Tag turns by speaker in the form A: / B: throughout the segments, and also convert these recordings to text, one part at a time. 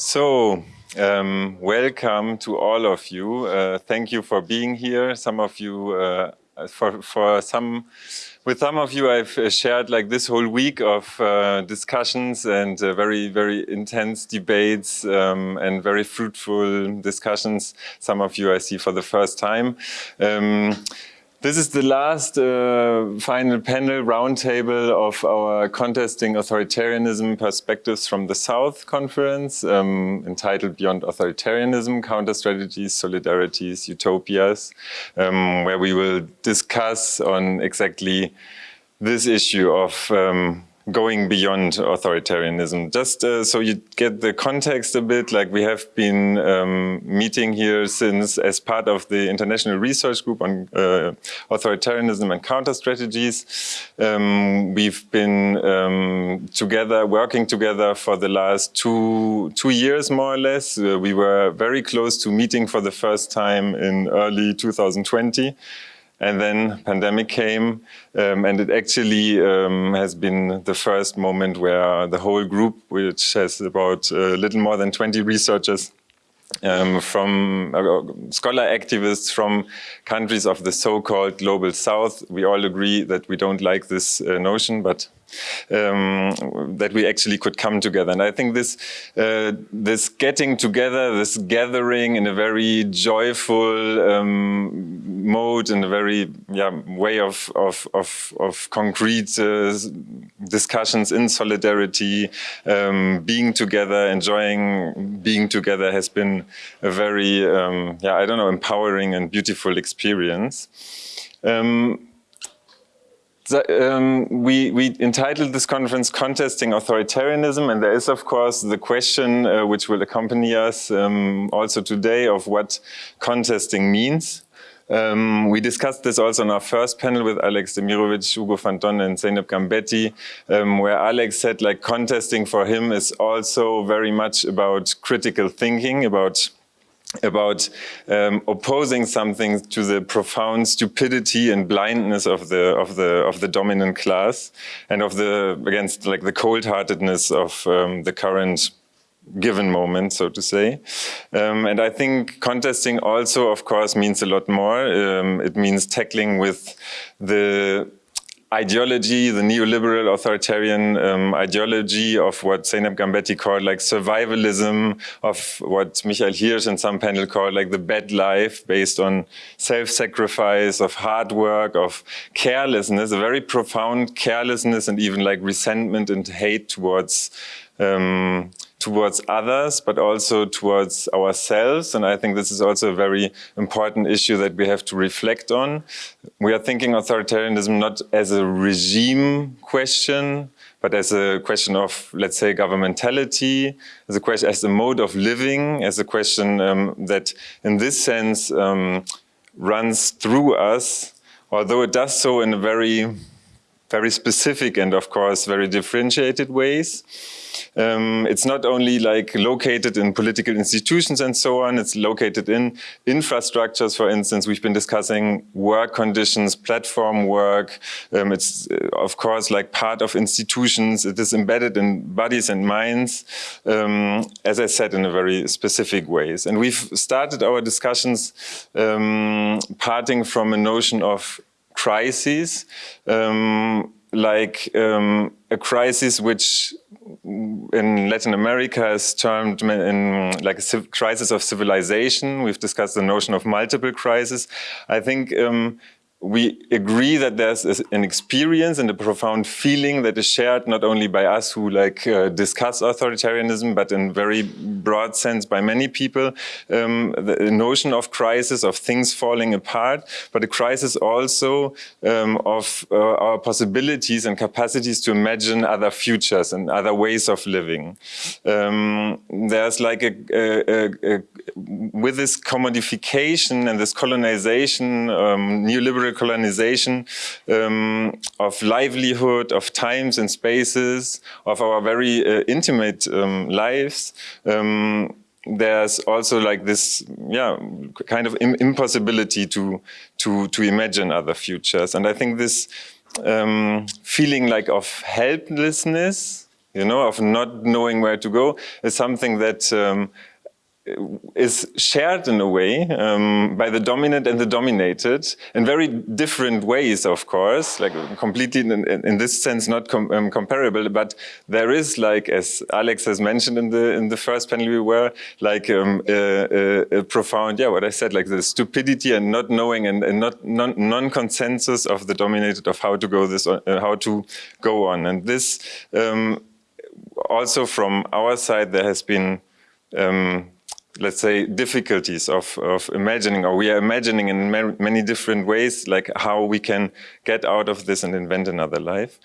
A: So, um, welcome to all of you. Uh, thank you for being here. Some of you, uh, for for some, with some of you, I've uh, shared like this whole week of uh, discussions and uh, very very intense debates um, and very fruitful discussions. Some of you I see for the first time. Um, this is the last uh, final panel roundtable of our Contesting Authoritarianism Perspectives from the South conference, um, entitled Beyond Authoritarianism, Counter Strategies, Solidarities, Utopias, um, where we will discuss on exactly this issue of um, going beyond authoritarianism. Just uh, so you get the context a bit, like we have been um, meeting here since as part of the International Research Group on uh, Authoritarianism and Counter Strategies. Um, we've been um, together, working together for the last two, two years more or less. Uh, we were very close to meeting for the first time in early 2020. And then pandemic came, um, and it actually um, has been the first moment where the whole group, which has about a little more than 20 researchers, um, from uh, scholar activists from countries of the so-called global south. We all agree that we don't like this uh, notion, but um, that we actually could come together. And I think this uh, this getting together, this gathering in a very joyful um, mode, in a very yeah, way of of of, of concrete uh, discussions in solidarity, um, being together, enjoying being together has been a very um, yeah I don't know empowering and beautiful experience. Um, um, we, we, entitled this conference Contesting Authoritarianism, and there is, of course, the question uh, which will accompany us um, also today of what contesting means. Um, we discussed this also in our first panel with Alex Demirovic, Hugo van and Zeynep Gambetti, um, where Alex said like contesting for him is also very much about critical thinking, about about um, opposing something to the profound stupidity and blindness of the of the of the dominant class and of the against like the cold-heartedness of um, the current given moment, so to say. Um, and I think contesting also, of course, means a lot more. Um, it means tackling with the ideology, the neoliberal authoritarian um, ideology of what Zeynep Gambetti called like survivalism, of what Michael Hirsch and some panel called like the bad life based on self-sacrifice, of hard work, of carelessness, a very profound carelessness and even like resentment and hate towards um, towards others, but also towards ourselves. And I think this is also a very important issue that we have to reflect on. We are thinking authoritarianism not as a regime question, but as a question of, let's say, governmentality, as a question, as a mode of living, as a question um, that, in this sense, um, runs through us, although it does so in a very, very specific and, of course, very differentiated ways. Um, it's not only like located in political institutions and so on, it's located in infrastructures, for instance, we've been discussing work conditions, platform work. Um, it's uh, of course like part of institutions. It is embedded in bodies and minds, um, as I said, in a very specific ways. And we've started our discussions um, parting from a notion of crises, um, like um, a crisis which in Latin America is termed in like a crisis of civilization. We've discussed the notion of multiple crises. I think um, we agree that there's an experience and a profound feeling that is shared not only by us who like uh, discuss authoritarianism, but in very broad sense by many people, um, the notion of crisis, of things falling apart, but a crisis also um, of uh, our possibilities and capacities to imagine other futures and other ways of living. Um, there's like a, a, a, with this commodification and this colonization, um, neoliberal colonization um, of livelihood, of times and spaces, of our very uh, intimate um, lives, um, there's also like this, yeah, kind of impossibility to to to imagine other futures, and I think this um, feeling like of helplessness you know, of not knowing where to go is something that um, is shared in a way um, by the dominant and the dominated in very different ways, of course, like completely in, in this sense not com um, comparable. But there is, like as Alex has mentioned in the in the first panel we were, like um, a, a, a, profound, yeah, what I said, like the stupidity and not knowing and, and not non-consensus of the dominated of how to go this uh, how to go on, and this um, also from our side there has been. Um, let's say, difficulties of, of imagining, or we are imagining in many different ways, like how we can get out of this and invent another life.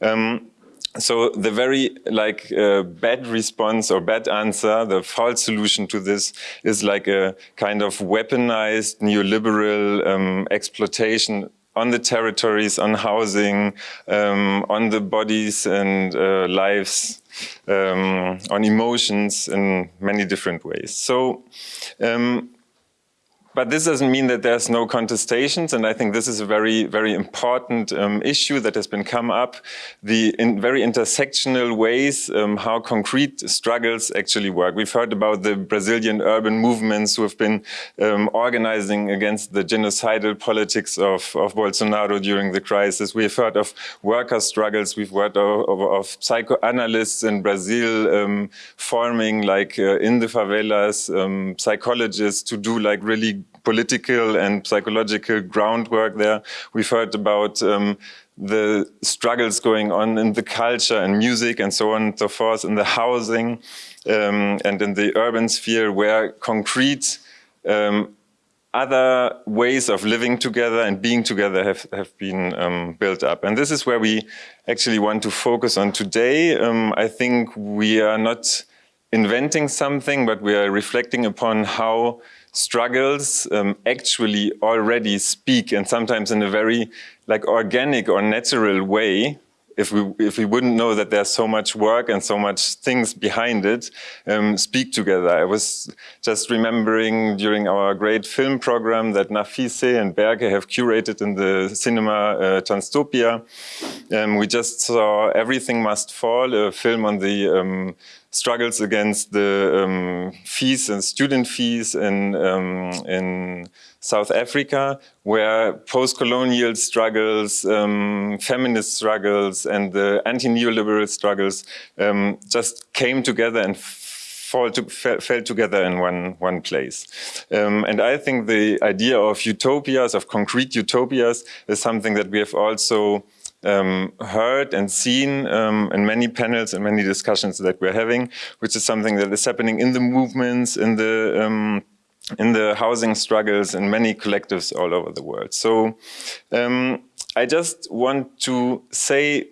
A: Um, so the very like uh, bad response or bad answer, the false solution to this is like a kind of weaponized neoliberal um, exploitation on the territories, on housing, um, on the bodies and uh, lives, um, on emotions in many different ways. So um, but this doesn't mean that there's no contestations, and I think this is a very, very important um, issue that has been come up, the in very intersectional ways um, how concrete struggles actually work. We've heard about the Brazilian urban movements who have been um, organizing against the genocidal politics of, of Bolsonaro during the crisis. We've heard of worker struggles, we've heard of, of, of psychoanalysts in Brazil um, forming like uh, in the favelas, um, psychologists to do like really political and psychological groundwork there. We've heard about um, the struggles going on in the culture and music and so on and so forth, in the housing um, and in the urban sphere where concrete um, other ways of living together and being together have, have been um, built up. And this is where we actually want to focus on today. Um, I think we are not inventing something, but we are reflecting upon how struggles um, actually already speak and sometimes in a very like organic or natural way if we if we wouldn't know that there's so much work and so much things behind it um, speak together. I was just remembering during our great film program that Nafise and Berke have curated in the cinema uh, Transtopia um, we just saw everything must fall a film on the um, struggles against the um, fees and student fees in, um, in South Africa, where post-colonial struggles, um, feminist struggles, and the anti-neoliberal struggles um, just came together and fall to, fell together in one, one place. Um, and I think the idea of utopias, of concrete utopias, is something that we have also um, heard and seen um, in many panels and many discussions that we're having, which is something that is happening in the movements, in the um, in the housing struggles, in many collectives all over the world. So um, I just want to say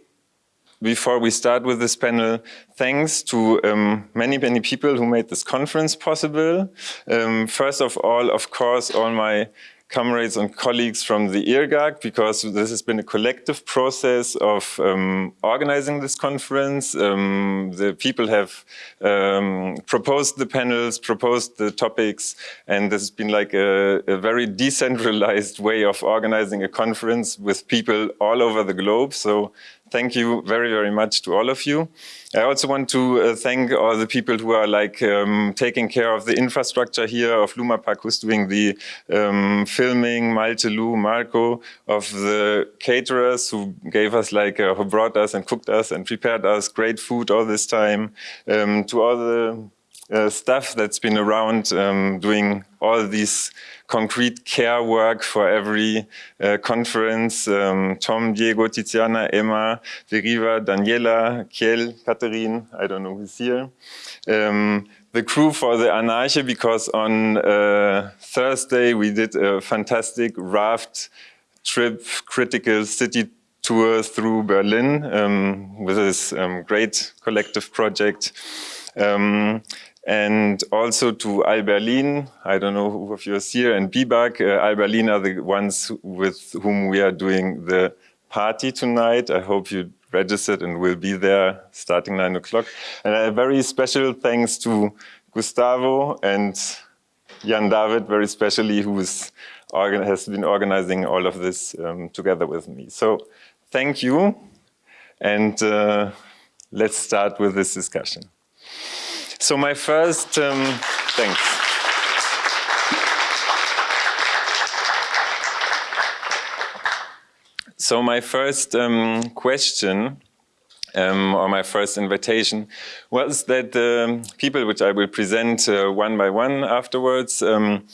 A: before we start with this panel, thanks to um, many, many people who made this conference possible. Um, first of all, of course, all my comrades and colleagues from the IRGAC because this has been a collective process of um, organizing this conference. Um, the people have um, proposed the panels, proposed the topics, and this has been like a, a, very decentralized way of organizing a conference with people all over the globe. So thank you very, very much to all of you. I also want to uh, thank all the people who are like um, taking care of the infrastructure here of Luma Park, who's doing the um, filming, Malte, Lou, Marco, of the caterers who gave us like, uh, who brought us and cooked us and prepared us great food all this time, um, to all the uh, stuff that's been around um, doing all these concrete care work for every uh, conference. Um, Tom, Diego, Tiziana, Emma, Veriva, Daniela, Kiel, Catherine, I don't know who's here. Um, the crew for the Anarche because on uh, Thursday we did a fantastic raft trip, critical city tour through Berlin um, with this um, great collective project. Um, and also to Al Berlin. I don't know who of you is here, and BIBAG. Uh, are the ones with whom we are doing the party tonight. I hope you registered and will be there starting nine o'clock. And a very special thanks to Gustavo and Jan David, very specially, who has been organizing all of this um, together with me. So thank you. And uh, let's start with this discussion. So my first, um, thanks. So my first um, question um, or my first invitation was that the people which I will present uh, one by one afterwards um,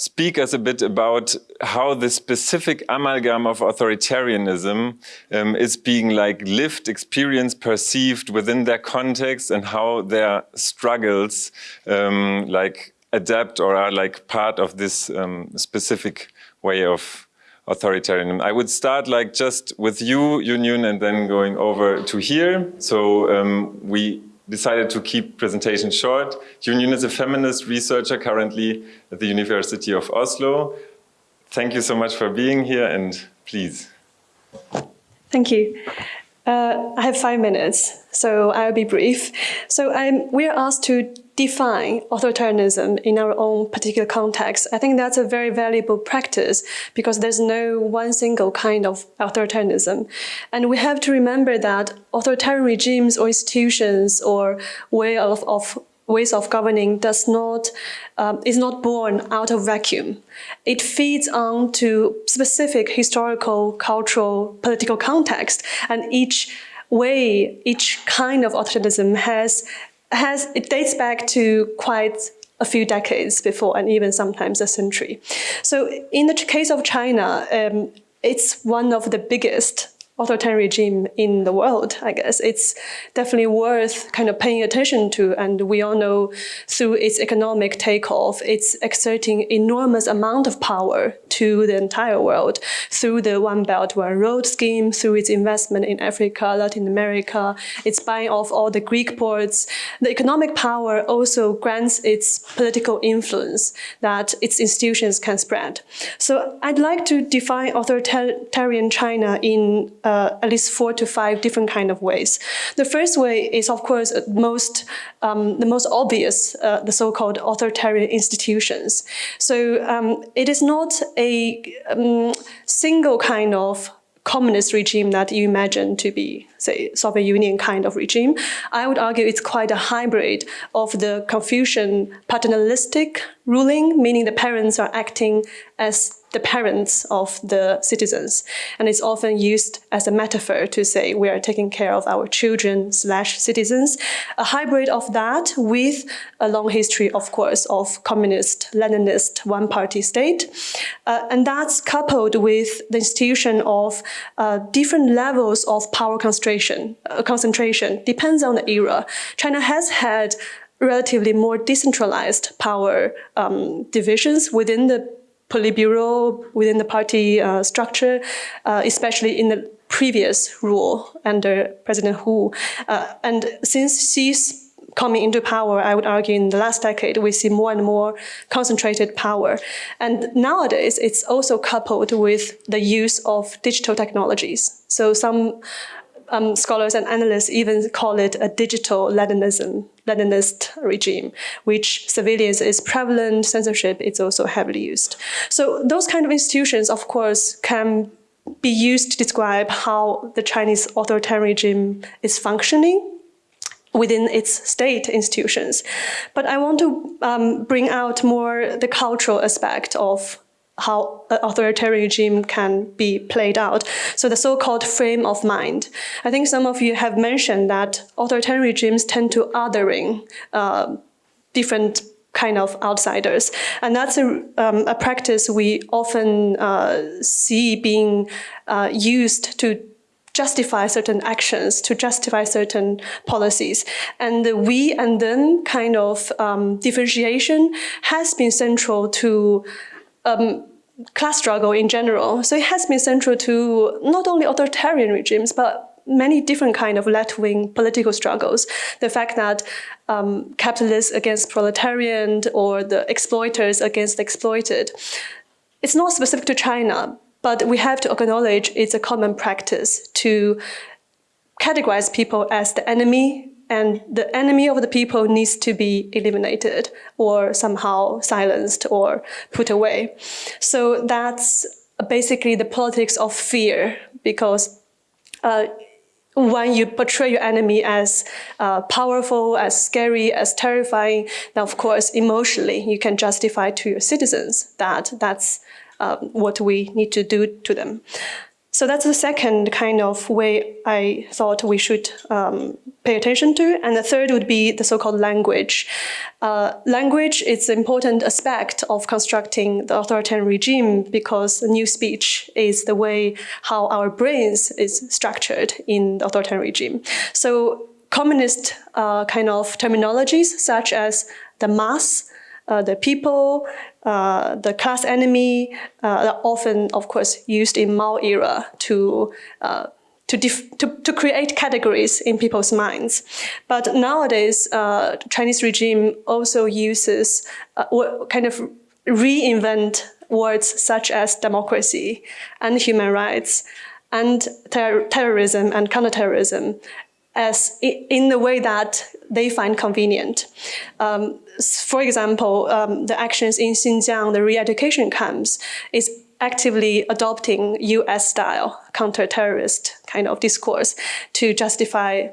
A: speak us a bit about how the specific amalgam of authoritarianism um, is being like lived, experienced, perceived within their context and how their struggles um, like adapt or are like part of this um, specific way of authoritarianism. I would start like just with you, Yunyun, and then going over to here. So um, we decided to keep presentation short. Yunyun is a feminist researcher currently at the University of Oslo. Thank you so much for being here and please.
B: Thank you. Uh, I have five minutes, so I'll be brief. So I'm, we're asked to define authoritarianism in our own particular context. I think that's a very valuable practice because there's no one single kind of authoritarianism. And we have to remember that authoritarian regimes or institutions or way of, of ways of governing does not um, is not born out of vacuum. It feeds on to specific historical, cultural, political context, and each way, each kind of authoritarianism has has it dates back to quite a few decades before, and even sometimes a century. So, in the case of China, um, it's one of the biggest authoritarian regime in the world, I guess. It's definitely worth kind of paying attention to. And we all know through its economic takeoff, it's exerting enormous amount of power to the entire world through the One Belt, One Road scheme, through its investment in Africa, Latin America, its buying off all the Greek ports. The economic power also grants its political influence that its institutions can spread. So I'd like to define authoritarian China in uh, uh, at least four to five different kind of ways. The first way is, of course, most um, the most obvious, uh, the so-called authoritarian institutions. So um, it is not a um, single kind of communist regime that you imagine to be, say, Soviet Union kind of regime. I would argue it's quite a hybrid of the Confucian paternalistic ruling, meaning the parents are acting as the parents of the citizens. And it's often used as a metaphor to say we are taking care of our children slash citizens. A hybrid of that with a long history, of course, of communist, Leninist, one-party state. Uh, and that's coupled with the institution of uh, different levels of power concentration, uh, concentration, depends on the era. China has had relatively more decentralized power um, divisions within the Politburo within the party uh, structure, uh, especially in the previous rule under President Hu. Uh, and since Xi's coming into power, I would argue in the last decade, we see more and more concentrated power. And nowadays, it's also coupled with the use of digital technologies. So some um, scholars and analysts even call it a digital Leninism, Leninist regime, which surveillance is prevalent, censorship is also heavily used. So those kind of institutions, of course, can be used to describe how the Chinese authoritarian regime is functioning within its state institutions. But I want to um, bring out more the cultural aspect of how an authoritarian regime can be played out. So the so-called frame of mind. I think some of you have mentioned that authoritarian regimes tend to othering uh, different kind of outsiders. And that's a, um, a practice we often uh, see being uh, used to justify certain actions, to justify certain policies. And the we and them kind of um, differentiation has been central to um, class struggle in general. So it has been central to not only authoritarian regimes, but many different kind of left-wing political struggles. The fact that um, capitalists against proletarian or the exploiters against the exploited. It's not specific to China, but we have to acknowledge it's a common practice to categorize people as the enemy and the enemy of the people needs to be eliminated or somehow silenced or put away. So that's basically the politics of fear because uh, when you portray your enemy as uh, powerful, as scary, as terrifying, then of course, emotionally, you can justify to your citizens that that's um, what we need to do to them. So that's the second kind of way I thought we should um, pay attention to. And the third would be the so-called language. Uh, language is an important aspect of constructing the authoritarian regime because Newspeak is the way how our brains is structured in the authoritarian regime. So communist uh, kind of terminologies such as the mass, uh, the people, uh, the class enemy, uh, often, of course, used in Mao era to uh, to, to, to, create categories in people's minds. But nowadays, uh, Chinese regime also uses uh, kind of reinvent words such as democracy and human rights and ter terrorism and counterterrorism as in the way that they find convenient. Um, for example, um, the actions in Xinjiang, the re-education camps, is actively adopting US-style counter-terrorist kind of discourse to justify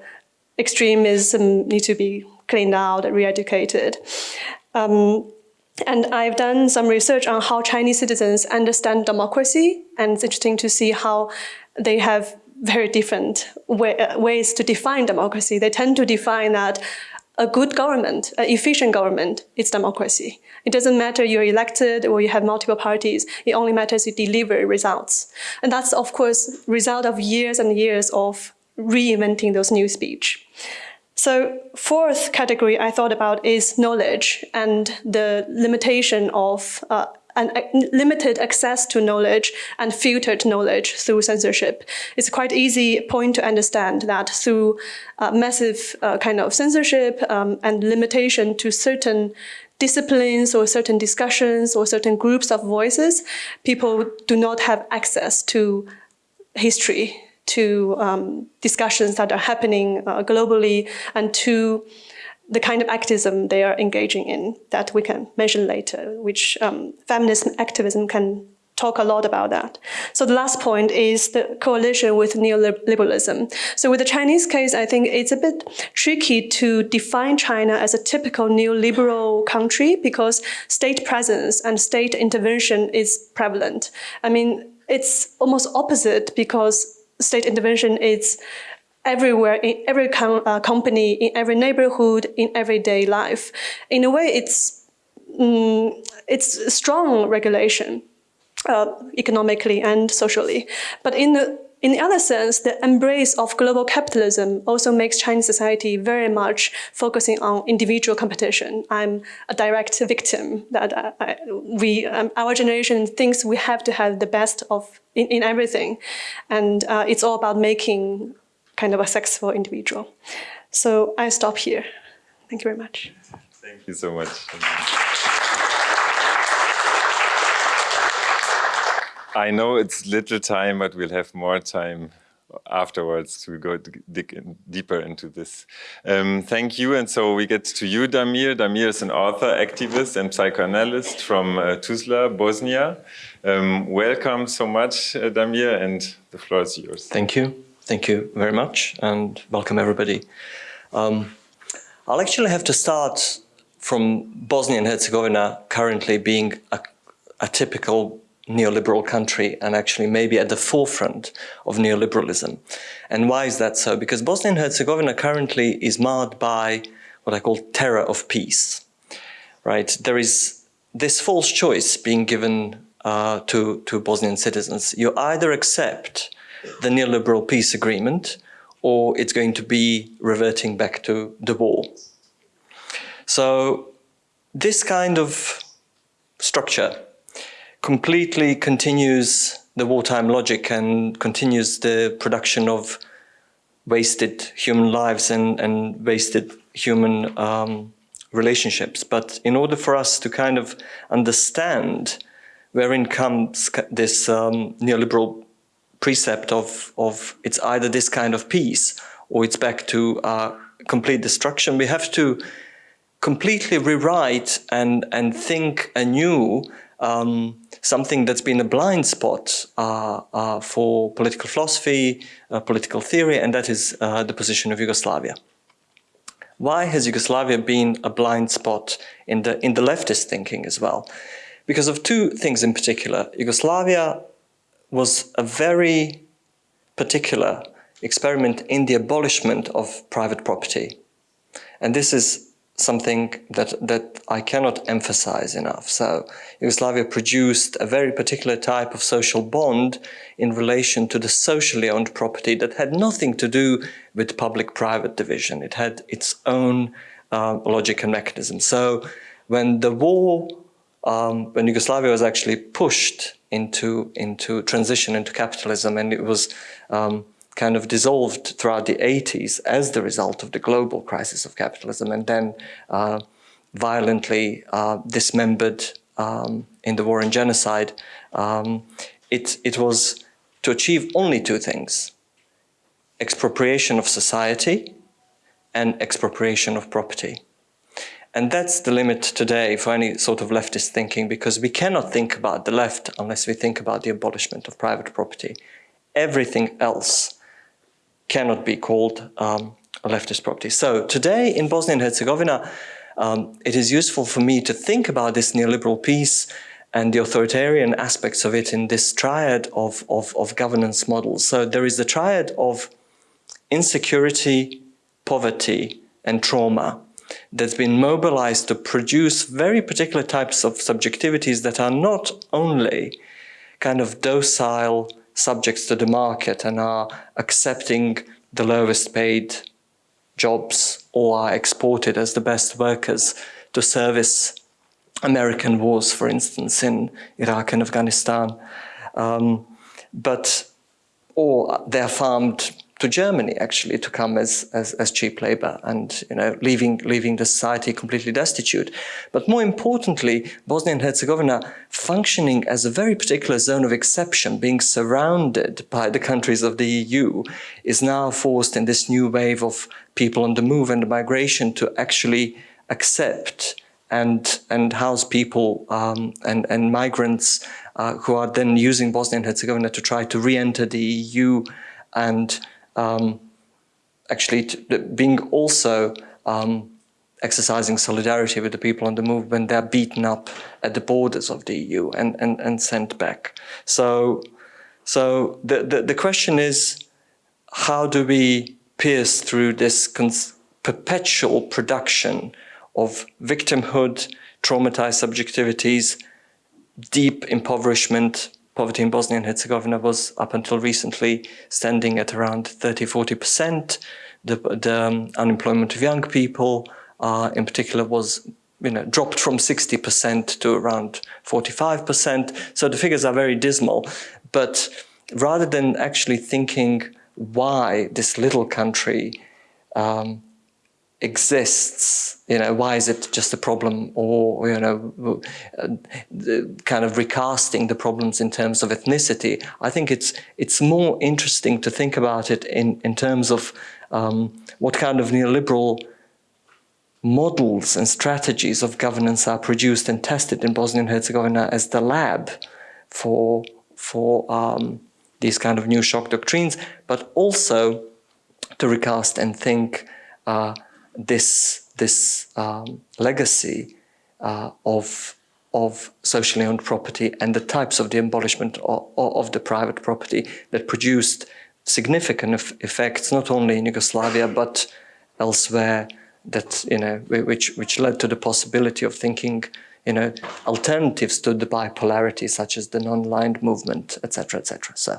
B: extremism need to be cleaned out, re-educated. Um, and I've done some research on how Chinese citizens understand democracy, and it's interesting to see how they have very different way, uh, ways to define democracy. They tend to define that a good government, an efficient government, is democracy. It doesn't matter you're elected or you have multiple parties. It only matters you deliver results. And that's, of course, result of years and years of reinventing those Newspeak. So fourth category I thought about is knowledge and the limitation of uh, and limited access to knowledge and filtered knowledge through censorship. It's quite easy point to understand that through uh, massive uh, kind of censorship um, and limitation to certain disciplines or certain discussions or certain groups of voices, people do not have access to history, to um, discussions that are happening uh, globally, and to the kind of activism they are engaging in that we can mention later, which um, feminist activism can talk a lot about that. So the last point is the coalition with neoliberalism. So with the Chinese case, I think it's a bit tricky to define China as a typical neoliberal country because state presence and state intervention is prevalent. I mean, it's almost opposite because state intervention is everywhere, in every com uh, company, in every neighborhood, in everyday life. In a way, it's, mm, it's strong regulation, uh, economically and socially. But in the in the other sense, the embrace of global capitalism also makes Chinese society very much focusing on individual competition. I'm a direct victim that I, I, we, um, our generation thinks we have to have the best of in, in everything. And uh, it's all about making kind of a successful individual. So I stop here. Thank you very much.
A: Thank you so much. I know it's little time, but we'll have more time afterwards to go dig in deeper into this. Um, thank you. And so we get to you, Damir. Damir is an author, activist, and psychoanalyst from uh, Tuzla, Bosnia. Um, welcome so much, uh, Damir, and the floor is yours.
C: Thank you. Thank you very much and welcome everybody. Um, I'll actually have to start from Bosnia and Herzegovina currently being a, a typical neoliberal country and actually maybe at the forefront of neoliberalism. And why is that so? Because Bosnia and Herzegovina currently is marred by what I call terror of peace, right? There is this false choice being given uh, to, to Bosnian citizens. You either accept the neoliberal peace agreement or it's going to be reverting back to the war. So this kind of structure completely continues the wartime logic and continues the production of wasted human lives and, and wasted human um, relationships. But in order for us to kind of understand wherein comes this um, neoliberal precept of, of it's either this kind of peace or it's back to uh, complete destruction. We have to completely rewrite and, and think anew um, something that's been a blind spot uh, uh, for political philosophy, uh, political theory, and that is uh, the position of Yugoslavia. Why has Yugoslavia been a blind spot in the, in the leftist thinking as well? Because of two things in particular. Yugoslavia was a very particular experiment in the abolishment of private property. And this is something that, that I cannot emphasize enough. So Yugoslavia produced a very particular type of social bond in relation to the socially owned property that had nothing to do with public-private division. It had its own uh, logic and mechanism. So when the war, um, when Yugoslavia was actually pushed into, into transition into capitalism and it was um, kind of dissolved throughout the 80s as the result of the global crisis of capitalism and then uh, violently uh, dismembered um, in the war and genocide, um, it, it was to achieve only two things, expropriation of society and expropriation of property. And that's the limit today for any sort of leftist thinking because we cannot think about the left unless we think about the abolishment of private property. Everything else cannot be called um, a leftist property. So today in Bosnia and Herzegovina, um, it is useful for me to think about this neoliberal piece and the authoritarian aspects of it in this triad of, of, of governance models. So there is the triad of insecurity, poverty, and trauma that's been mobilized to produce very particular types of subjectivities that are not only kind of docile subjects to the market and are accepting the lowest paid jobs or are exported as the best workers to service American wars, for instance, in Iraq and Afghanistan. Um, but, or they're farmed to Germany actually to come as, as, as, cheap labor and you know leaving leaving the society completely destitute. But more importantly, Bosnia and Herzegovina functioning as a very particular zone of exception, being surrounded by the countries of the EU, is now forced in this new wave of people on the move and migration to actually accept and and house people um, and and migrants uh, who are then using Bosnia and Herzegovina to try to re-enter the EU and um, actually being also um, exercising solidarity with the people on the move when they're beaten up at the borders of the EU and, and, and sent back. So, so the, the, the question is, how do we pierce through this perpetual production of victimhood, traumatized subjectivities, deep impoverishment, poverty in Bosnia and Herzegovina was up until recently standing at around 30-40%. The, the um, unemployment of young people uh, in particular was you know, dropped from 60% to around 45%. So the figures are very dismal. But rather than actually thinking why this little country um, exists, you know, why is it just a problem or, you know, kind of recasting the problems in terms of ethnicity. I think it's, it's more interesting to think about it in, in terms of um, what kind of neoliberal models and strategies of governance are produced and tested in Bosnia and Herzegovina as the lab for, for um, these kind of new shock doctrines, but also to recast and think uh, this, this um, legacy uh, of, of socially owned property and the types of the abolishment of, of the private property that produced significant effects not only in Yugoslavia but elsewhere that you know which which led to the possibility of thinking you know alternatives to the bipolarity such as the non-aligned movement etc etc so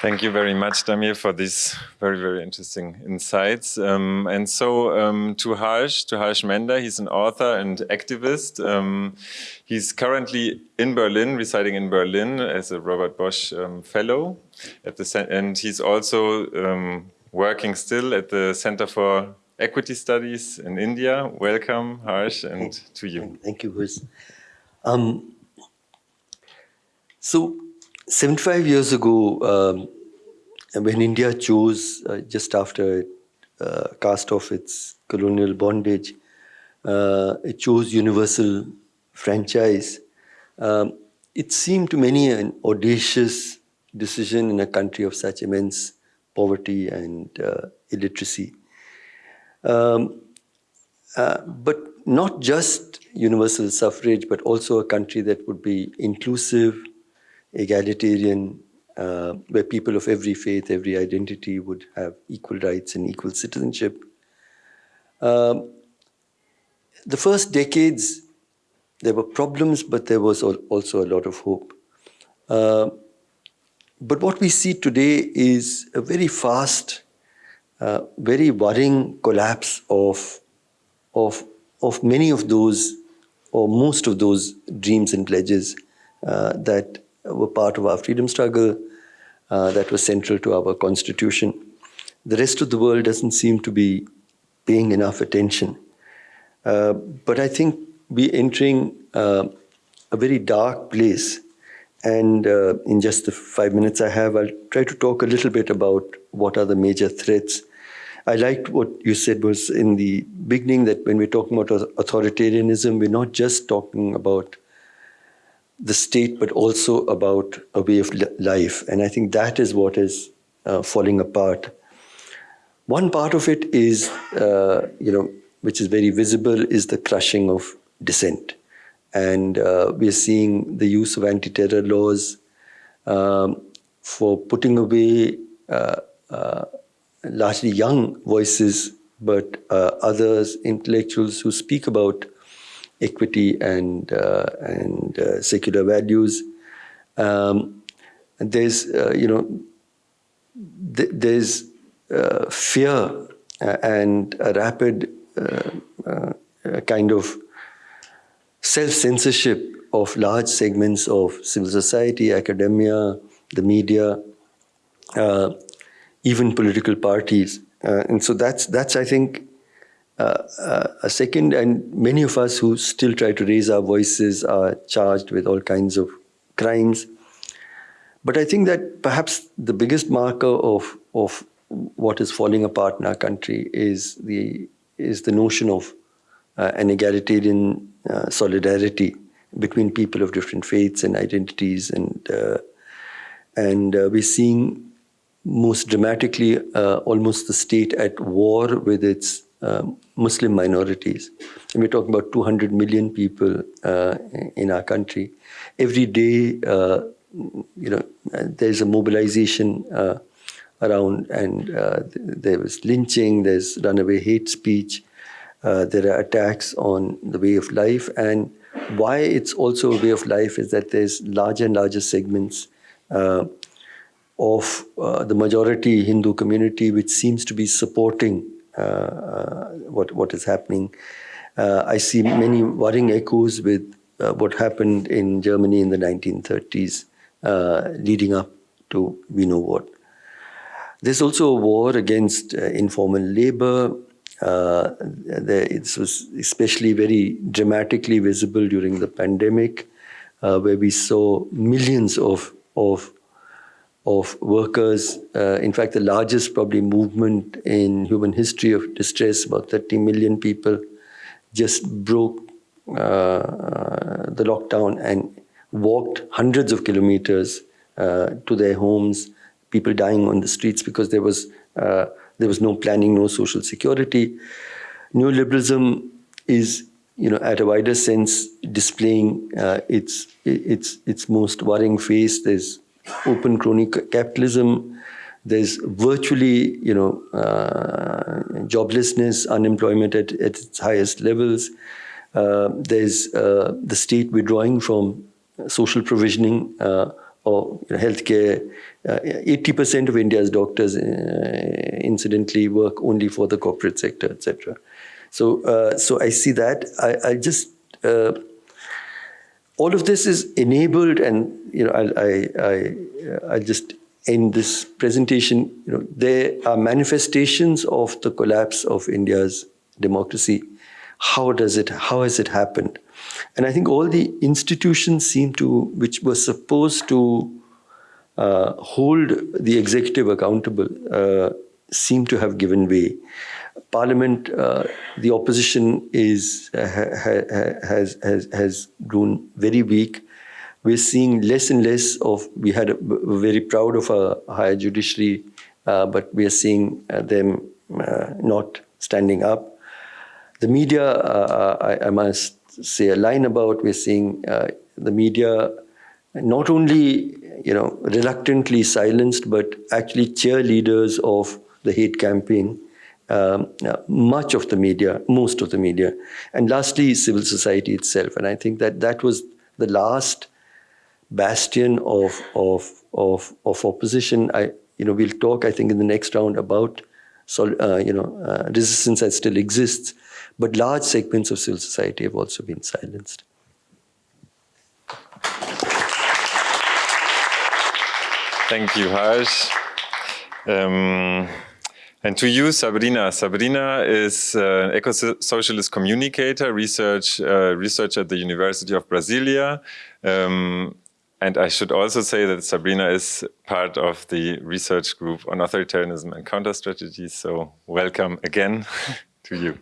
A: Thank you very much, Damir, for these very, very interesting insights. Um, and so um, to Harsh, to Harsh Mander, he's an author and activist. Um, he's currently in Berlin, residing in Berlin as a Robert Bosch um, Fellow. At the and he's also um, working still at the Center for Equity Studies in India. Welcome, Harsh, and to you.
D: Thank you, Chris. Um, so 75 years ago, um, when India chose, uh, just after uh, cast off its colonial bondage. Uh, it chose universal franchise. Um, it seemed to many an audacious decision in a country of such immense poverty and uh, illiteracy. Um, uh, but not just universal suffrage, but also a country that would be inclusive, egalitarian, uh, where people of every faith, every identity would have equal rights and equal citizenship. Um, the first decades, there were problems, but there was also a lot of hope. Uh, but what we see today is a very fast, uh, very worrying collapse of, of, of many of those, or most of those dreams and pledges uh, that were part of our freedom struggle, uh, that was central to our constitution. The rest of the world doesn't seem to be paying enough attention. Uh, but I think we're entering uh, a very dark place and uh, in just the five minutes I have, I'll try to talk a little bit about what are the major threats. I liked what you said was in the beginning that when we're talking about authoritarianism, we're not just talking about the state, but also about a way of life. And I think that is what is uh, falling apart. One part of it is, uh, you know, which is very visible, is the crushing of dissent. And uh, we are seeing the use of anti-terror laws um, for putting away uh, uh, largely young voices, but uh, others, intellectuals who speak about equity and, uh, and uh, secular values. Um, and there's, you know, th there's fear and a rapid kind of self-censorship of large segments of civil society, academia, the media, uh, even political parties. Uh, and so that's, that's I think, uh, uh, a second, and many of us who still try to raise our voices are charged with all kinds of crimes. But I think that perhaps the biggest marker of, of what is falling apart in our country is the, is the notion of uh, an egalitarian uh, solidarity between people of different faiths and identities and uh, and uh, we're seeing most dramatically almost the state at war with its Muslim minorities. And we're talking about 200 million people in our country. Every day, you know, there's a mobilization around and uh, there was lynching, there's runaway hate speech, uh, there are attacks on the way of life. And why it's also a way of life is that there's larger and larger segments uh, of uh, the majority Hindu community which seems to be supporting uh, uh, Uh, uh, what, what is happening. Uh, I see many worrying echoes with what happened in Germany in the 1930s leading up to we know what. There's also a war against informal labor, uh, it was especially very dramatically visible during the pandemic, uh, where we saw millions of, of, of workers. Uh, in fact, the largest probably movement in human history of distress, about 30 million people just broke uh, the lockdown and walked hundreds of kilometers uh, to their homes, people dying on the streets because there was uh, there was no planning, no social security. Neoliberalism is, you know, at a wider sense, displaying uh, its its its most worrying face. There's open crony capitalism. There's virtually, you know, uh, joblessness, unemployment at, at its highest levels. Uh, there's uh, the state withdrawing from social provisioning uh, or you know, healthcare. 80% uh, of India's doctors, uh, incidentally, work only for the corporate sector, etc. So, uh, so I see that. I, I just all of this is enabled, and you know, I, I, I, I just in this presentation, you know, there are manifestations of the collapse of India's democracy. How does it, how has it happened? And I think all the institutions seem to, which were supposed to uh, hold the executive accountable, uh, seem to have given way. Parliament, uh, the opposition is uh, ha, ha, has, has has grown very weak. We're seeing less and less of. We had a, we're very proud of a higher judiciary, uh, but we are seeing uh, them uh, not standing up. The media, I, I, must say a line about. We're seeing the media not only you know reluctantly silenced, but actually cheerleaders of the hate campaign um, uh, much of the media, most of the media. And lastly, civil society itself. And I think that that was the last bastion of, of, of, of opposition. I, you know, we'll talk, I think, in the next round about, uh, you know, uh, resistance that still exists. But large segments of civil society have also been silenced.
A: Thank you, Harsh. Um, and to you, Sabrina. Sabrina is an eco-socialist communicator, research uh, researcher at the University of Brasilia. Um, and I should also say that Sabrina is part of the research group on authoritarianism and counter strategies. So welcome again to you.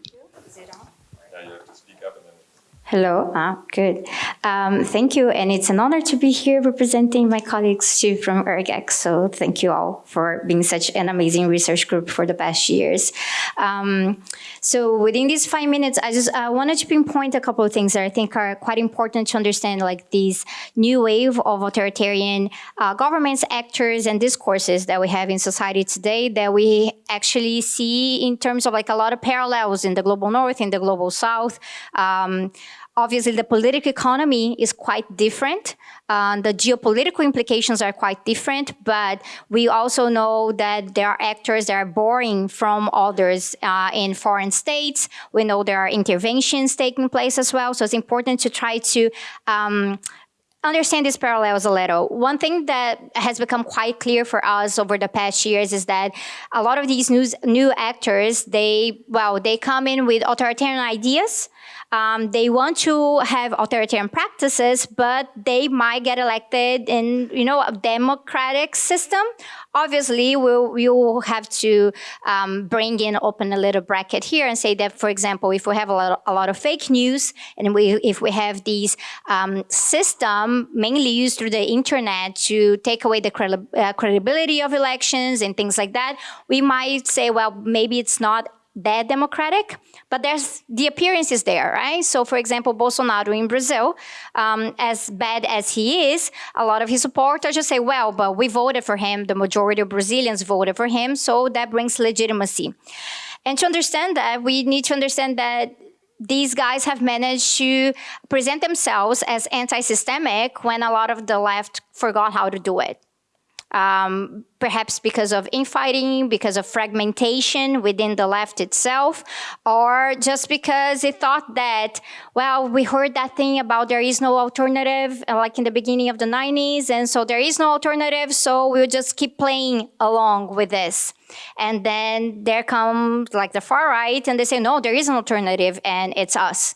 E: Hello, ah, good. Um, thank you, and it's an honor to be here representing my colleagues too from IRGAC. So thank you all for being such an amazing research group for the past years. Um, so within these five minutes, I just uh, wanted to pinpoint a couple of things that I think are quite important to understand, like these new wave of authoritarian uh, governments, actors, and discourses that we have in society today that we actually see in terms of like a lot of parallels in the global north, in the global south. Um, Obviously, the political economy is quite different. Uh, the geopolitical implications are quite different, but we also know that there are actors that are borrowing from others uh, in foreign states. We know there are interventions taking place as well. So it's important to try to um, understand these parallels a little. One thing that has become quite clear for us over the past years is that a lot of these new, new actors, they, well, they come in with authoritarian ideas, um, they want to have authoritarian practices, but they might get elected in, you know, a democratic system. Obviously, we'll, we'll have to um, bring in, open a little bracket here and say that, for example, if we have a lot of, a lot of fake news and we, if we have these um, system mainly used through the internet to take away the credi uh, credibility of elections and things like that, we might say, well, maybe it's not that democratic, but there's the appearance is there, right? So, for example, Bolsonaro in Brazil, um, as bad as he is, a lot of his supporters just say, well, but we voted for him, the majority of Brazilians voted for him, so that brings legitimacy. And to understand that, we need to understand that these guys have managed to present themselves as anti-systemic when a lot of the left forgot how to do it um, perhaps because of infighting, because of fragmentation within the left itself, or just because they thought that, well, we heard that thing about there is no alternative, uh, like in the beginning of the 90s, and so there is no alternative, so we'll just keep playing along with this. And then there comes like the far right, and they say, no, there is an alternative, and it's us.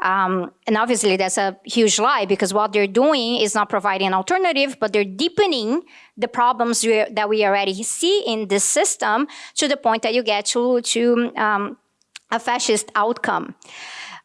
E: Um, and obviously that's a huge lie because what they're doing is not providing an alternative, but they're deepening the problems we, that we already see in this system to the point that you get to, to um, a fascist outcome.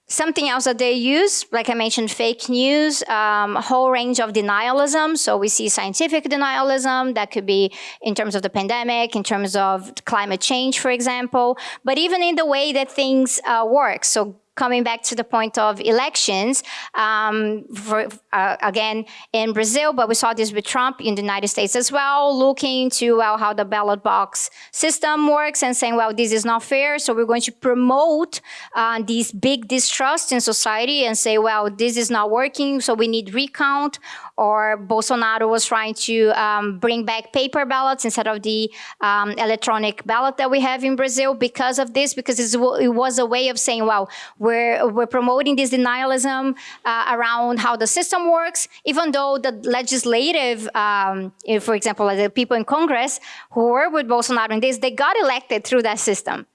E: Something else that they use, like I mentioned, fake news, um, a whole range of denialism. So we see scientific denialism that could be in terms of the pandemic, in terms of climate change, for example, but even in the way that things uh, work. So coming back to the point of elections, um, for, uh, again, in Brazil, but we saw this with Trump in the United States as well, looking to well, how the ballot box system works and saying, well, this is not fair, so we're going to promote uh, these big distrust in society and say, well, this is not working, so we need recount or Bolsonaro was trying to um, bring back paper ballots instead of the um, electronic ballot that we have in Brazil because of this, because it was a way of saying, well, we're, we're promoting this denialism uh, around how the system works, even though the legislative, um, for example, the people in Congress who were with Bolsonaro in this, they got elected through that system.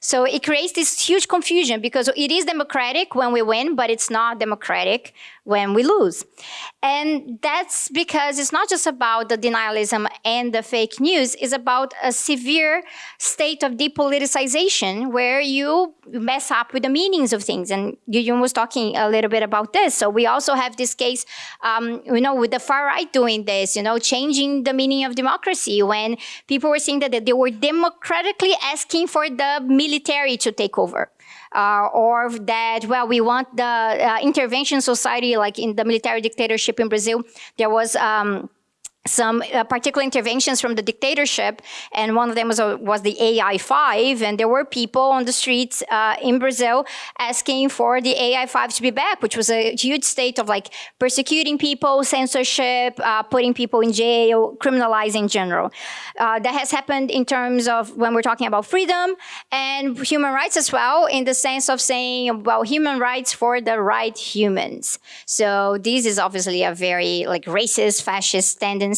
E: So it creates this huge confusion because it is democratic when we win, but it's not democratic when we lose. And that's because it's not just about the denialism and the fake news, it's about a severe state of depoliticization where you mess up with the meanings of things. And Yuyun was talking a little bit about this. So we also have this case, um, you know, with the far right doing this, you know, changing the meaning of democracy when people were saying that, that they were democratically asking for the military to take over uh, or that, well, we want the uh, intervention society, like in the military dictatorship in Brazil, there was um, some uh, particular interventions from the dictatorship, and one of them was, uh, was the AI-5, and there were people on the streets uh, in Brazil asking for the AI-5 to be back, which was a huge state of like persecuting people, censorship, uh, putting people in jail, criminalizing in general. Uh, that has happened in terms of when we're talking about freedom and human rights as well, in the sense of saying, well, human rights for the right humans. So this is obviously a very like racist, fascist tendency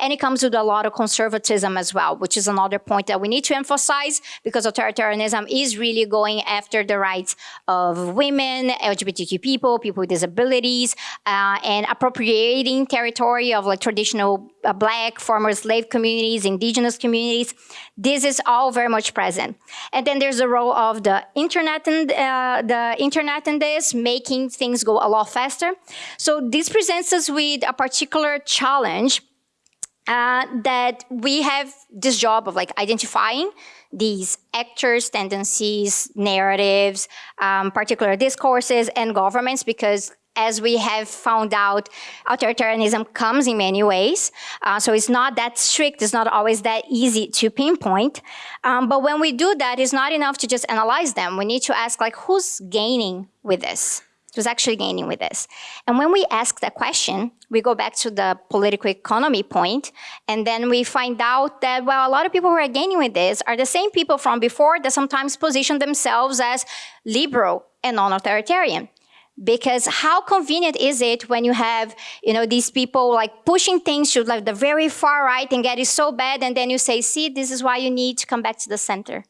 E: and it comes with a lot of conservatism as well, which is another point that we need to emphasize because authoritarianism is really going after the rights of women, LGBTQ people, people with disabilities, uh, and appropriating territory of like traditional uh, black, former slave communities, indigenous communities. This is all very much present. And then there's the role of the internet and uh, the internet in this, making things go a lot faster. So this presents us with a particular challenge uh, that we have this job of like identifying these actors, tendencies, narratives, um, particular discourses, and governments because as we have found out, authoritarianism comes in many ways. Uh, so it's not that strict, it's not always that easy to pinpoint. Um, but when we do that, it's not enough to just analyze them. We need to ask like, who's gaining with this? Who's actually gaining with this? And when we ask that question, we go back to the political economy point, and then we find out that, well, a lot of people who are gaining with this are the same people from before that sometimes position themselves as liberal and non-authoritarian. Because how convenient is it when you have, you know, these people like pushing things to like the very far right and get it so bad, and then you say, see, this is why you need to come back to the center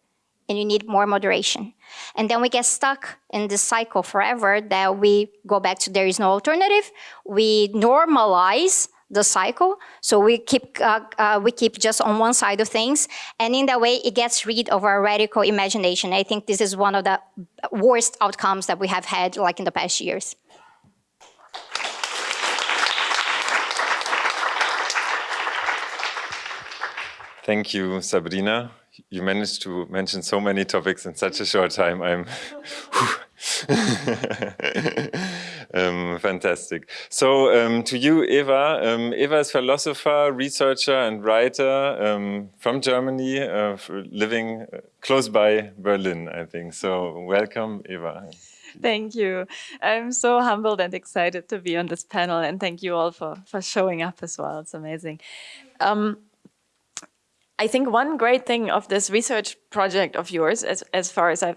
E: and you need more moderation. And then we get stuck in this cycle forever that we go back to there is no alternative. We normalize the cycle. So we keep, uh, uh, we keep just on one side of things. And in that way, it gets rid of our radical imagination. I think this is one of the worst outcomes that we have had like in the past years.
A: Thank you, Sabrina you managed to mention so many topics in such a short time. I'm um, fantastic. So um, to you, Eva. Um, Eva is philosopher, researcher, and writer um, from Germany, uh, living uh, close by Berlin, I think. So welcome, Eva.
F: Thank you. I'm so humbled and excited to be on this panel, and thank you all for, for showing up as well. It's amazing. I think one great thing of this research project of yours, as, as far as I've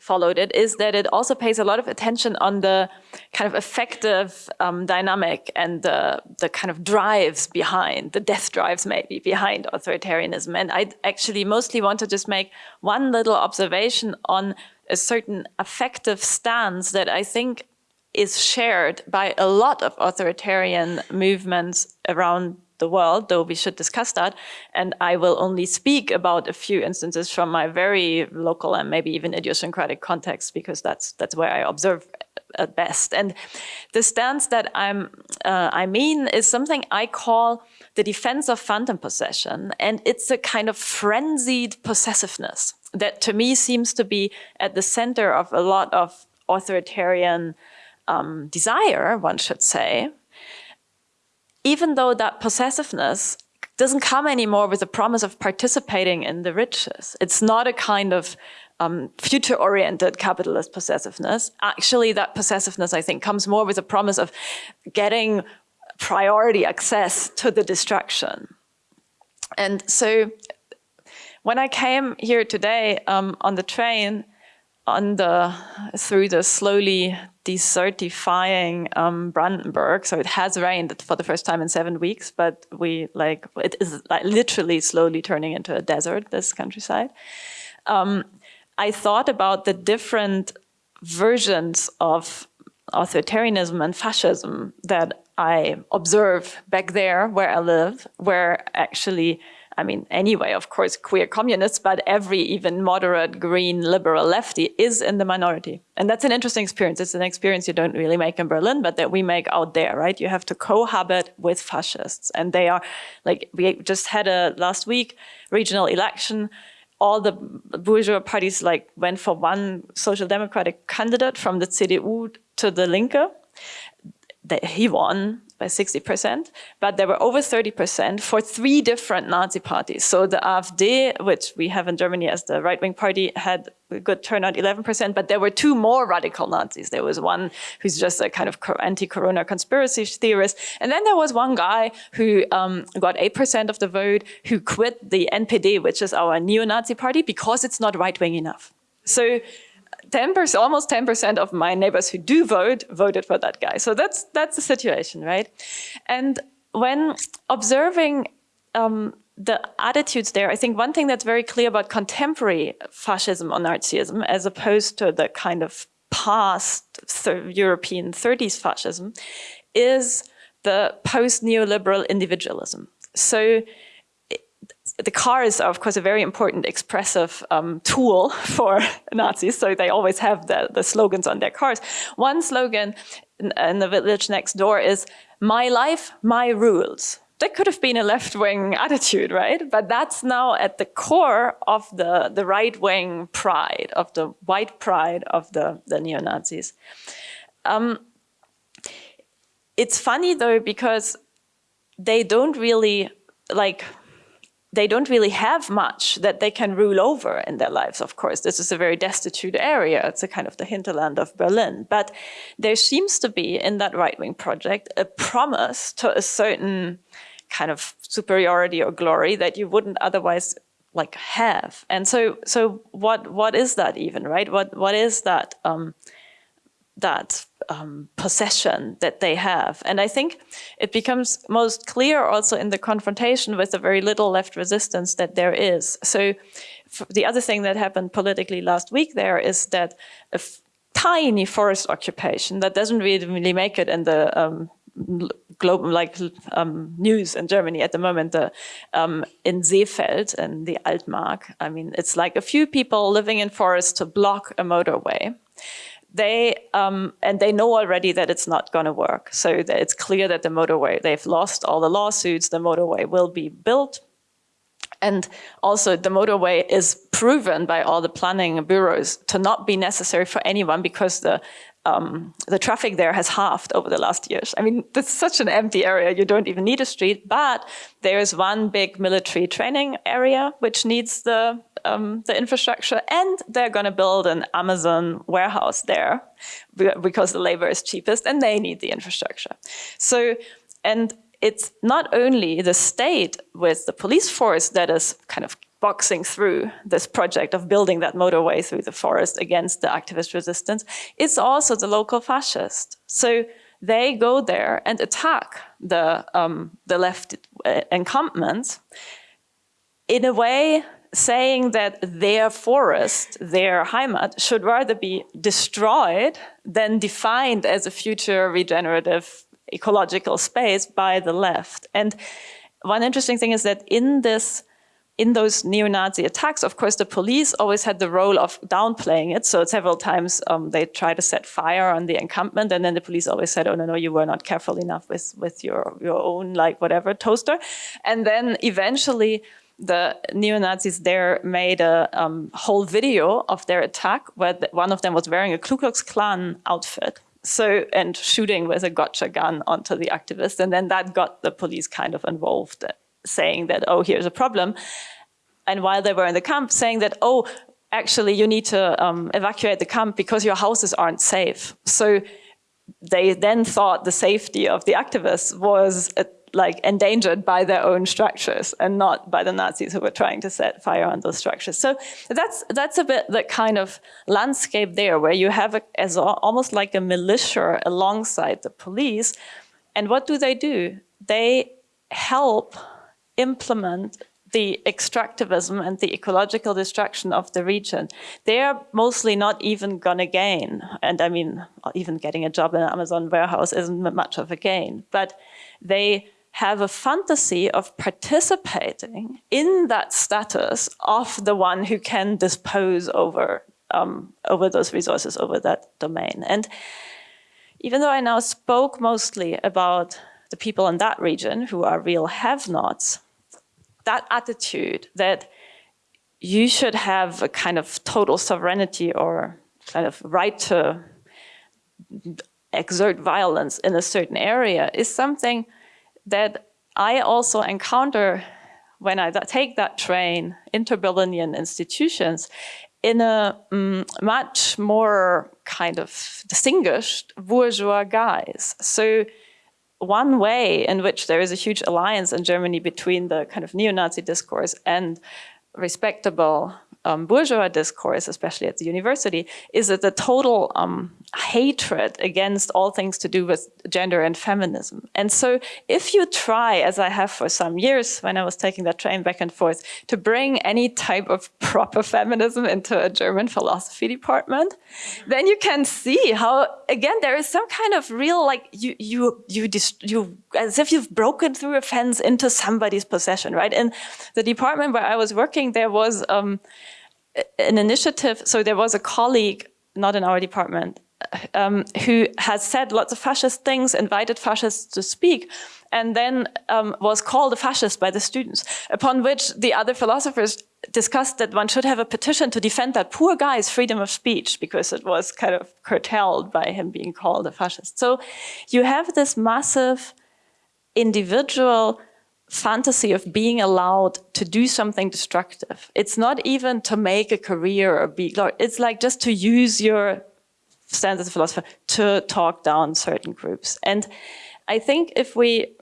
F: followed it, is that it also pays a lot of attention on the kind of affective um, dynamic and the, the kind of drives behind, the death drives maybe behind authoritarianism. And I actually mostly want to just make one little observation on a certain affective stance that I think is shared by a lot of authoritarian movements around the world, though we should discuss that. And I will only speak about a few instances from my very local and maybe even idiosyncratic context, because that's that's where I observe at best. And the stance that I'm uh, I mean is something I call the defense of phantom possession, and it's a kind of frenzied possessiveness that to me seems to be at the center of a lot of authoritarian um, desire, one should say, even though that possessiveness doesn't come anymore with the promise of participating in the riches. It's not a kind of um, future-oriented capitalist possessiveness. Actually, that possessiveness, I think, comes more with a promise of getting priority access to the destruction. And so when I came here today um, on the train, on the through the slowly desertifying um, Brandenburg. So it has rained for the first time in seven weeks, but we like it is like literally slowly turning into a desert. This countryside. Um, I thought about the different versions of authoritarianism and fascism that I observe back there where I live, where actually, I mean, anyway, of course, queer communists, but every even moderate, green, liberal lefty is in the minority. And that's an interesting experience. It's an experience you don't really make in Berlin, but that we make out there, right? You have to cohabit with fascists. And they are, like, we just had a, last week, regional election all the bourgeois parties like went for one social democratic candidate from the CDU to the Linke. He won by 60%, but there were over 30% for three different Nazi parties. So the AfD, which we have in Germany as the right-wing party, had a good turnout, 11%, but there were two more radical Nazis. There was one who's just a kind of anti-corona conspiracy theorist. And then there was one guy who um, got 8% of the vote, who quit the NPD, which is our neo-Nazi party, because it's not right-wing enough. So 10%, almost 10% of my neighbors who do vote, voted for that guy. So that's, that's the situation, right? And when observing um, the attitudes there, I think one thing that's very clear about contemporary fascism or Nazism, as opposed to the kind of past European 30s fascism, is the post-neoliberal individualism. So the cars are, of course, a very important expressive um, tool for Nazis, so they always have the, the slogans on their cars. One slogan in, in the village next door is, my life, my rules. That could have been a left-wing attitude, right? But that's now at the core of the, the right-wing pride, of the white pride of the, the neo-Nazis. Um, it's funny, though, because they don't really, like, they don't really have much that they can rule over in their lives, of course. This is a very destitute area. It's a kind of the hinterland of Berlin. But there seems to be in that right-wing project a promise to a certain kind of superiority or glory that you wouldn't otherwise like have. And so so what what is that even, right? What what is that um that um, possession that they have. And I think it becomes most clear also in the confrontation with the very little left resistance that there is. So the other thing that happened politically last week there is that a tiny forest occupation that doesn't really, make it in the um, global like um, news in Germany at the moment um, in Seefeld and the Altmark. I mean, it's like a few people living in forests to block a motorway they um, and they know already that it's not going to work. So it's clear that the motorway, they've lost all the lawsuits, the motorway will be built. And also the motorway is proven by all the planning bureaus to not be necessary for anyone because the um, the traffic there has halved over the last years. I mean, it's such an empty area, you don't even need a street, but there's one big military training area which needs the, um, the infrastructure and they're gonna build an Amazon warehouse there because the labor is cheapest and they need the infrastructure. So, and it's not only the state with the police force that is kind of boxing through this project of building that motorway through the forest against the activist resistance, it's also the local fascist. So they go there and attack the, um, the left uh, encampment in a way saying that their forest, their Heimat, should rather be destroyed than defined as a future regenerative ecological space by the left. And one interesting thing is that in this in those neo-Nazi attacks, of course, the police always had the role of downplaying it. So several times um, they tried to set fire on the encampment, and then the police always said, "Oh no, no, you were not careful enough with with your your own like whatever toaster." And then eventually, the neo-Nazis there made a um, whole video of their attack, where one of them was wearing a Ku Klux Klan outfit. So, and shooting with a gotcha gun onto the activist. And then that got the police kind of involved saying that, oh, here's a problem. And while they were in the camp, saying that, oh, actually, you need to um, evacuate the camp because your houses aren't safe. So they then thought the safety of the activists was uh, like endangered by their own structures and not by the Nazis who were trying to set fire on those structures. So that's that's a bit the kind of landscape there where you have a, as a, almost like a militia alongside the police. And what do they do? They help implement the extractivism and the ecological destruction of the region, they're mostly not even gonna gain. And I mean, even getting a job in an Amazon warehouse isn't much of a gain, but they have a fantasy of participating in that status of the one who can dispose over, um, over those resources, over that domain. And even though I now spoke mostly about the people in that region who are real have-nots, that attitude that you should have a kind of total sovereignty or kind of right to exert violence in a certain area is something that I also encounter when I take that train into Berlinian institutions in a um, much more kind of distinguished bourgeois guise. So one way in which there is a huge alliance in Germany between the kind of neo-Nazi discourse and respectable um, bourgeois discourse, especially at the university, is that the total um, hatred against all things to do with gender and feminism. And so if you try, as I have for some years when I was taking that train back and forth, to bring any type of proper feminism into a German philosophy department, then you can see how, again, there is some kind of real, like, you, you, you, you as if you've broken through a fence into somebody's possession, right? In the department where I was working, there was um, an initiative, so there was a colleague, not in our department, um, who has said lots of fascist things, invited fascists to speak, and then um, was called a fascist by the students, upon which the other philosophers discussed that one should have a petition to defend that poor guy's freedom of speech because it was kind of curtailed by him being called a fascist. So you have this massive individual fantasy of being allowed to do something destructive. It's not even to make a career or be, it's like just to use your stands as a philosopher to talk down certain groups. And I think if we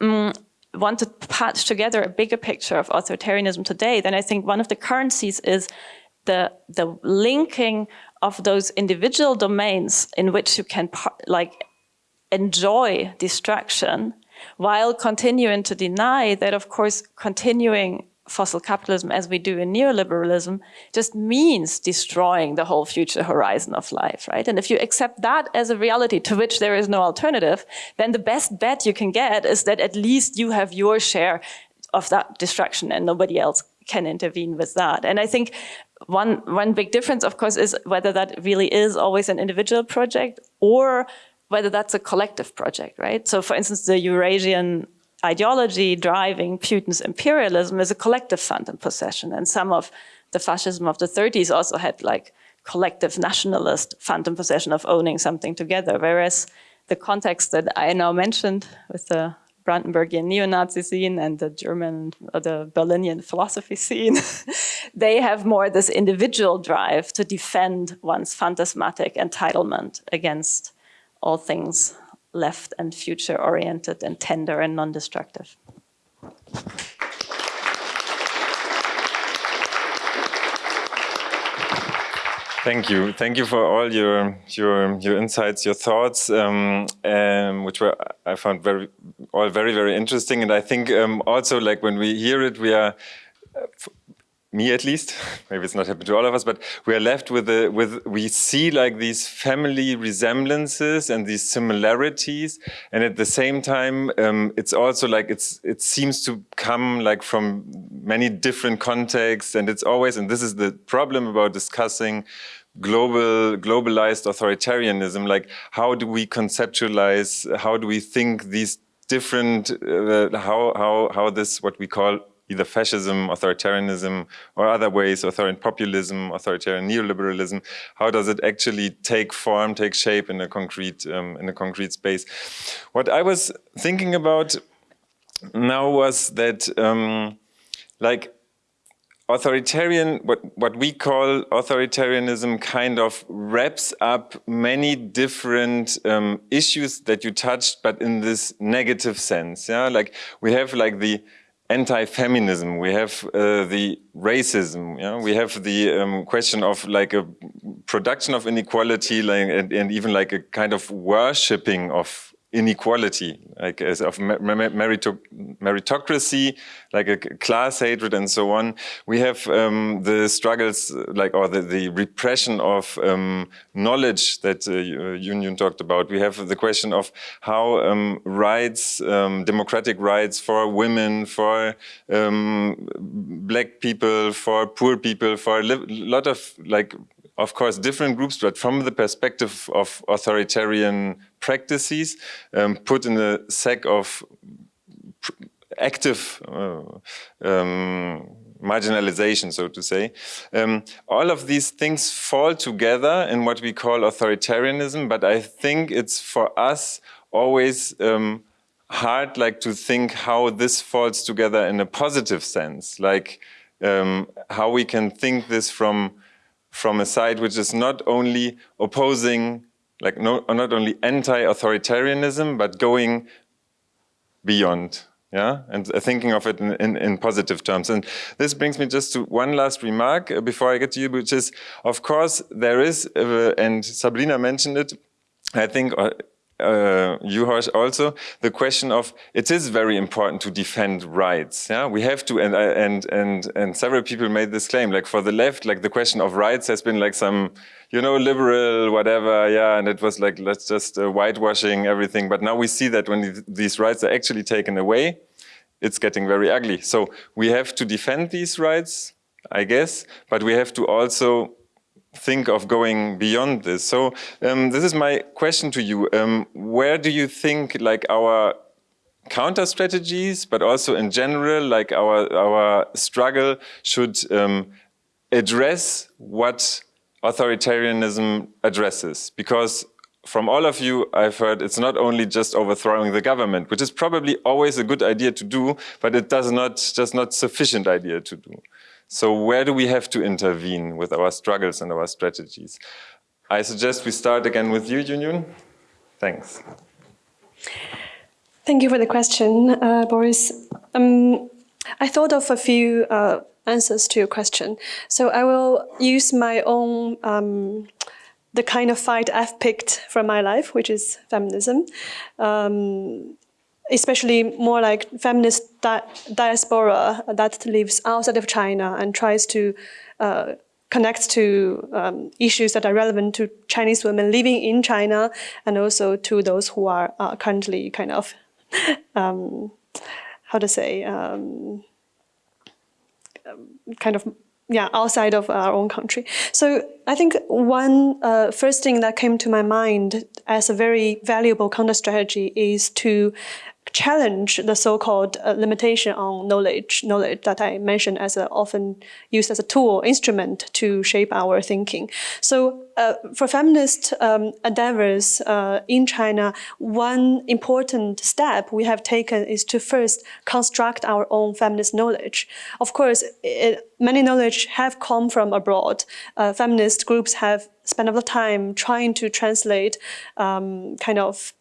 F: um, want to patch together a bigger picture of authoritarianism today, then I think one of the currencies is the, the linking of those individual domains in which you can like enjoy distraction while continuing to deny that, of course, continuing fossil capitalism as we do in neoliberalism just means destroying the whole future horizon of life, right? And if you accept that as a reality to which there is no alternative, then the best bet you can get is that at least you have your share of that destruction and nobody else can intervene with that. And I think one, one big difference, of course, is whether that really is always an individual project or whether that's a collective project, right? So for instance, the Eurasian ideology driving Putin's imperialism is a collective phantom possession. And some of the fascism of the 30s also had like collective nationalist phantom possession of owning something together. Whereas the context that I now mentioned with the Brandenburgian neo-Nazi scene and the German or the Berlinian philosophy scene, they have more this individual drive to defend one's phantasmatic entitlement against all things left and future oriented and tender and non-destructive.
A: Thank you. Thank you for all your your your insights, your thoughts, um, um, which were I found very all very very interesting. And I think um, also like when we hear it, we are me at least, maybe it's not happened to all of us, but we are left with, the, with we see like these family resemblances and these similarities. And at the same time, um, it's also like it's it seems to come like from many different contexts. And it's always, and this is the problem about discussing global globalized authoritarianism like how do we conceptualize how do we think these different uh, how how how this what we call either fascism, authoritarianism, or other ways, authoritarian populism, authoritarian neoliberalism. How does it actually take form, take shape in a concrete um, in a concrete space? What I was thinking about now was that, um, like, authoritarian, what, what we call authoritarianism kind of wraps up many different um, issues that you touched, but in this negative sense. Yeah, like we have like the anti-feminism, we have uh, the racism, yeah? we have the um, question of like a production of inequality like, and, and, even like a kind of worshipping of inequality, like as of meritocracy, like a class hatred and so on. We have um, the struggles, like or the, the repression of um, knowledge that uh, Union talked about. We have the question of how um, rights, um, democratic rights for women, for um, black people, for poor people, for a lot of like of course, different groups, but from the perspective of authoritarian practices, um, put in a sack of active uh, um, marginalization, so to say. Um, all of these things fall together in what we call authoritarianism, but I think it's for us always um, hard like to think how this falls together in a positive sense, like um, how we can think this from from a side which is not only opposing, like no, not only anti-authoritarianism, but going beyond, yeah, and thinking of it in, in, in, positive terms. And this brings me just to one last remark uh, before I get to you, which is, of course, there is, uh, and Sabrina mentioned it, I think uh, uh, you also the question of it is very important to defend rights. Yeah, we have to, and and and and several people made this claim. Like for the left, like the question of rights has been like some, you know, liberal whatever. Yeah, and it was like let's just uh, whitewashing everything. But now we see that when these rights are actually taken away, it's getting very ugly. So we have to defend these rights, I guess, but we have to also think of going beyond this. So um, this is my question to you. Um, where do you think like our counter strategies, but also in general, like our, our struggle should um, address what authoritarianism addresses? Because from all of you, I've heard it's not only just overthrowing the government, which is probably always a good idea to do, but it does not just not sufficient idea to do. So where do we have to intervene with our struggles and our strategies? I suggest we start again with you, Yunyun. Thanks.
B: Thank you for the question, uh, Boris. Um, I thought of a few uh, answers to your question. So I will use my own, um, the kind of fight I've picked from my life, which is feminism. Um, especially more like feminist di diaspora that lives outside of China and tries to uh, connect to um, issues that are relevant to Chinese women living in China and also to those who are uh, currently kind of, um, how to say, um, kind of yeah, outside of our own country. So I think one uh, first thing that came to my mind as a very valuable counter strategy is to challenge the so-called uh, limitation on knowledge, knowledge that I mentioned as a, often used as a tool, instrument to shape our thinking. So uh, for feminist um, endeavors uh, in China, one important step we have taken is to first construct our own feminist knowledge. Of course, it, many knowledge have come from abroad. Uh, feminist groups have spent a lot of time trying to translate um, kind of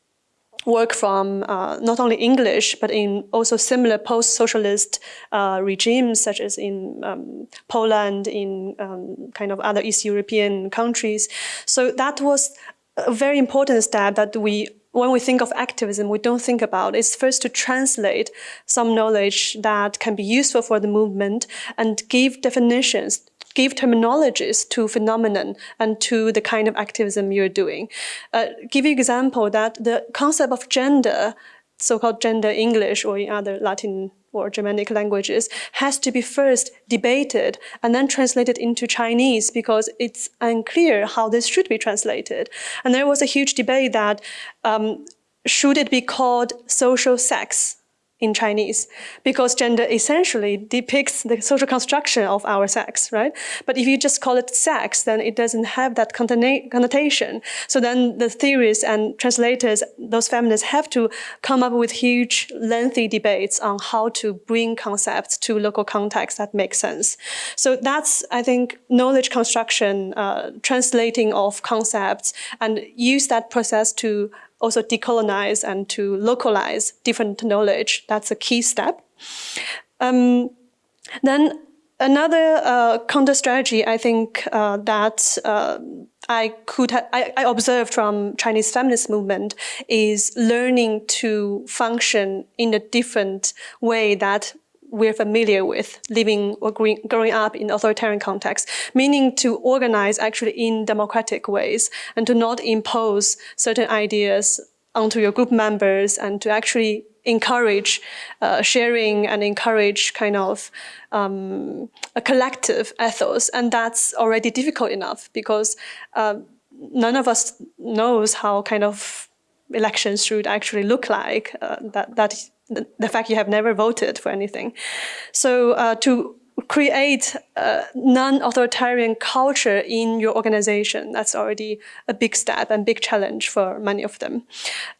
B: work from uh, not only English, but in also similar post-socialist uh, regimes, such as in um, Poland, in um, kind of other East European countries. So that was a very important step that we when we think of activism, we don't think about is first to translate some knowledge that can be useful for the movement and give definitions give terminologies to phenomenon and to the kind of activism you're doing. Uh, give you example that the concept of gender, so-called gender English or in other Latin or Germanic languages has to be first debated and then translated into Chinese because it's unclear how this should be translated. And there was a huge debate that um, should it be called social sex in Chinese because gender essentially depicts the social construction of our sex, right? But if you just call it sex, then it doesn't have that connotation. So then the theorists and translators, those feminists have to come up with huge, lengthy debates on how to bring concepts to local context that make sense. So that's, I think, knowledge construction, uh, translating of concepts and use that process to also decolonize and to localize different knowledge. That's a key step. Um, then another uh, counter strategy, I think, uh, that uh, I could I, I observed from Chinese feminist movement is learning to function in a different way that we're familiar with living or growing up in authoritarian context, meaning to organize actually in democratic ways and to not impose certain ideas onto your group members and to actually encourage uh, sharing and encourage kind of um, a collective ethos. And that's already difficult enough because uh, none of us knows how kind of elections should actually look like. Uh, that, that the fact you have never voted for anything. So uh, to create a non-authoritarian culture in your organization. That's already a big step and big challenge for many of them.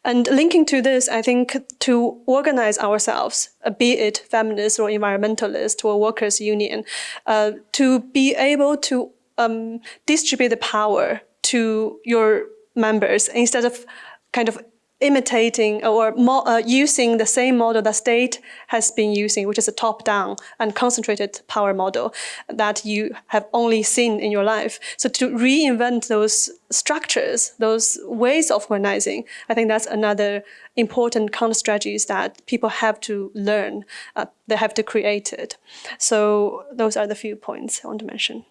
B: And linking to this, I think to organize ourselves, uh, be it feminist or environmentalist or workers union, uh, to be able to um, distribute the power to your members instead of kind of imitating or uh, using the same model that state has been using, which is a top-down and concentrated power model that you have only seen in your life. So to reinvent those structures, those ways of organizing, I think that's another important counter strategies that people have to learn. Uh, they have to create it. So those are the few points I want to mention.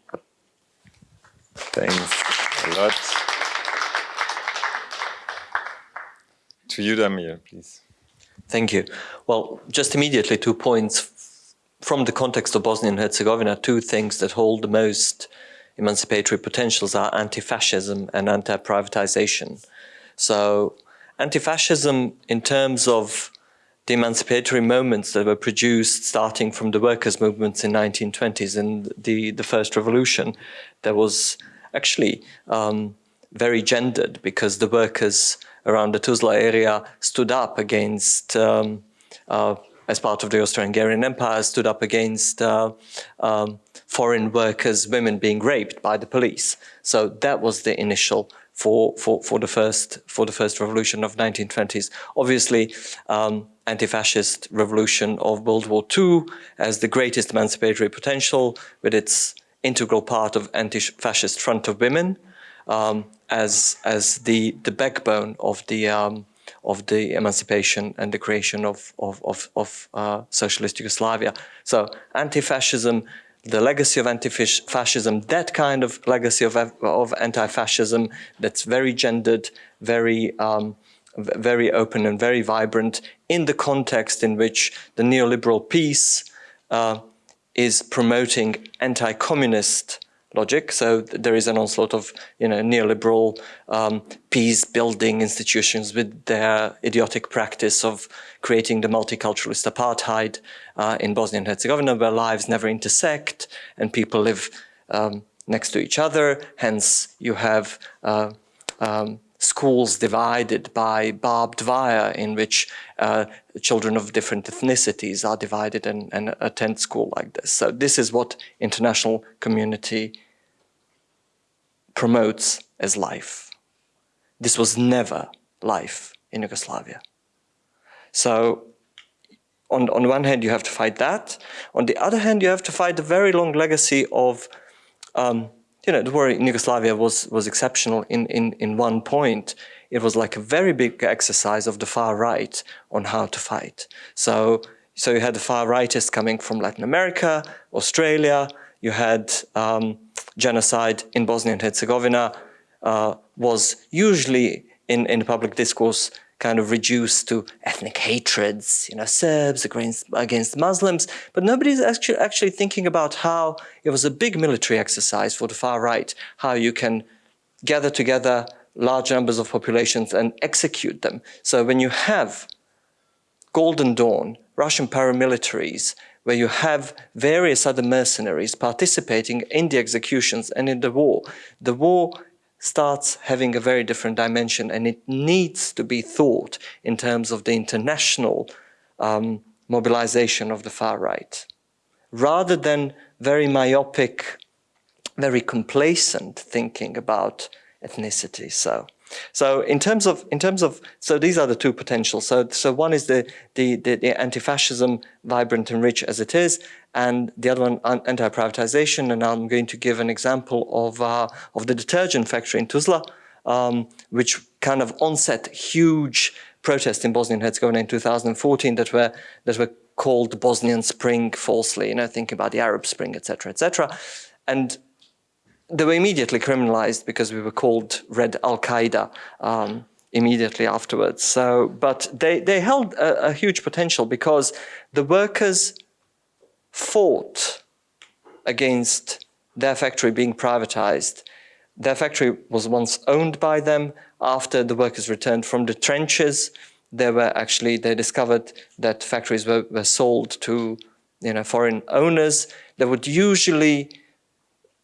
A: Thanks a lot. To you, Damir, please.
C: Thank you. Well, just immediately two points from the context of Bosnia and Herzegovina, two things that hold the most emancipatory potentials are anti-fascism and anti-privatization. So anti-fascism in terms of the emancipatory moments that were produced starting from the workers' movements in 1920s and the, the first revolution, there was actually um, very gendered because the workers around the Tuzla area stood up against, um, uh, as part of the Austro-Hungarian Empire, stood up against uh, um, foreign workers, women being raped by the police. So that was the initial for, for, for, the, first, for the first revolution of 1920s. Obviously, um, anti-fascist revolution of World War II as the greatest emancipatory potential with its integral part of anti-fascist front of women, um, as as the the backbone of the um, of the emancipation and the creation of of of, of uh, socialist Yugoslavia. So anti-fascism, the legacy of anti-fascism, that kind of legacy of of anti-fascism that's very gendered, very um, very open and very vibrant in the context in which the neoliberal peace uh, is promoting anti-communist logic. So there is an onslaught of you know neoliberal um, peace-building institutions with their idiotic practice of creating the multiculturalist apartheid uh, in Bosnia and Herzegovina, where lives never intersect and people live um, next to each other. Hence, you have uh, um, schools divided by barbed wire in which uh, children of different ethnicities are divided and, and, attend school like this. So this is what international community promotes as life. This was never life in Yugoslavia. So on, on one hand, you have to fight that. On the other hand, you have to fight the very long legacy of, um, you know, the war in Yugoslavia was, was exceptional in, in, in one point. It was like a very big exercise of the far right on how to fight. So, so you had the far rightists coming from Latin America, Australia, you had um, genocide in Bosnia and Herzegovina uh, was usually in, in public discourse kind of reduced to ethnic hatreds, you know, Serbs against, against Muslims, but nobody's actually, actually thinking about how it was a big military exercise for the far right, how you can gather together large numbers of populations and execute them. So when you have Golden Dawn, Russian paramilitaries where you have various other mercenaries participating in the executions and in the war. The war starts having a very different dimension and it needs to be thought in terms of the international um, mobilization of the far right. Rather than very myopic, very complacent thinking about ethnicity. So So in terms of in terms of so these are the two potentials. So so one is the the, the, the anti-fascism vibrant and rich as it is, and the other one anti-privatization. And I'm going to give an example of uh, of the detergent factory in Tuzla, um, which kind of onset huge protests in Bosnia and Herzegovina in 2014 that were that were called the Bosnian Spring falsely, you know, thinking about the Arab Spring, etc., etc. And they were immediately criminalized because we were called Red Al Qaeda um, immediately afterwards. So, but they, they held a, a huge potential because the workers fought against their factory being privatized. Their factory was once owned by them. After the workers returned from the trenches, they were actually, they discovered that factories were, were sold to you know, foreign owners. They would usually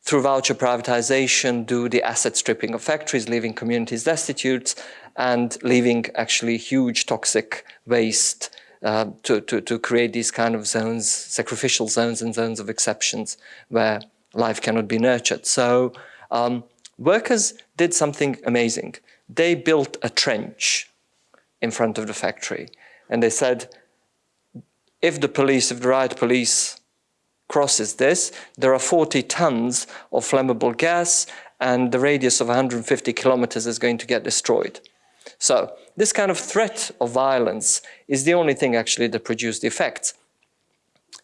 C: through voucher privatization, do the asset stripping of factories, leaving communities destitute and leaving actually huge toxic waste uh, to, to, to create these kind of zones, sacrificial zones and zones of exceptions where life cannot be nurtured. So um, workers did something amazing. They built a trench in front of the factory and they said, if the police, if the riot police crosses this, there are 40 tons of flammable gas and the radius of 150 kilometers is going to get destroyed. So this kind of threat of violence is the only thing actually that produced the effects.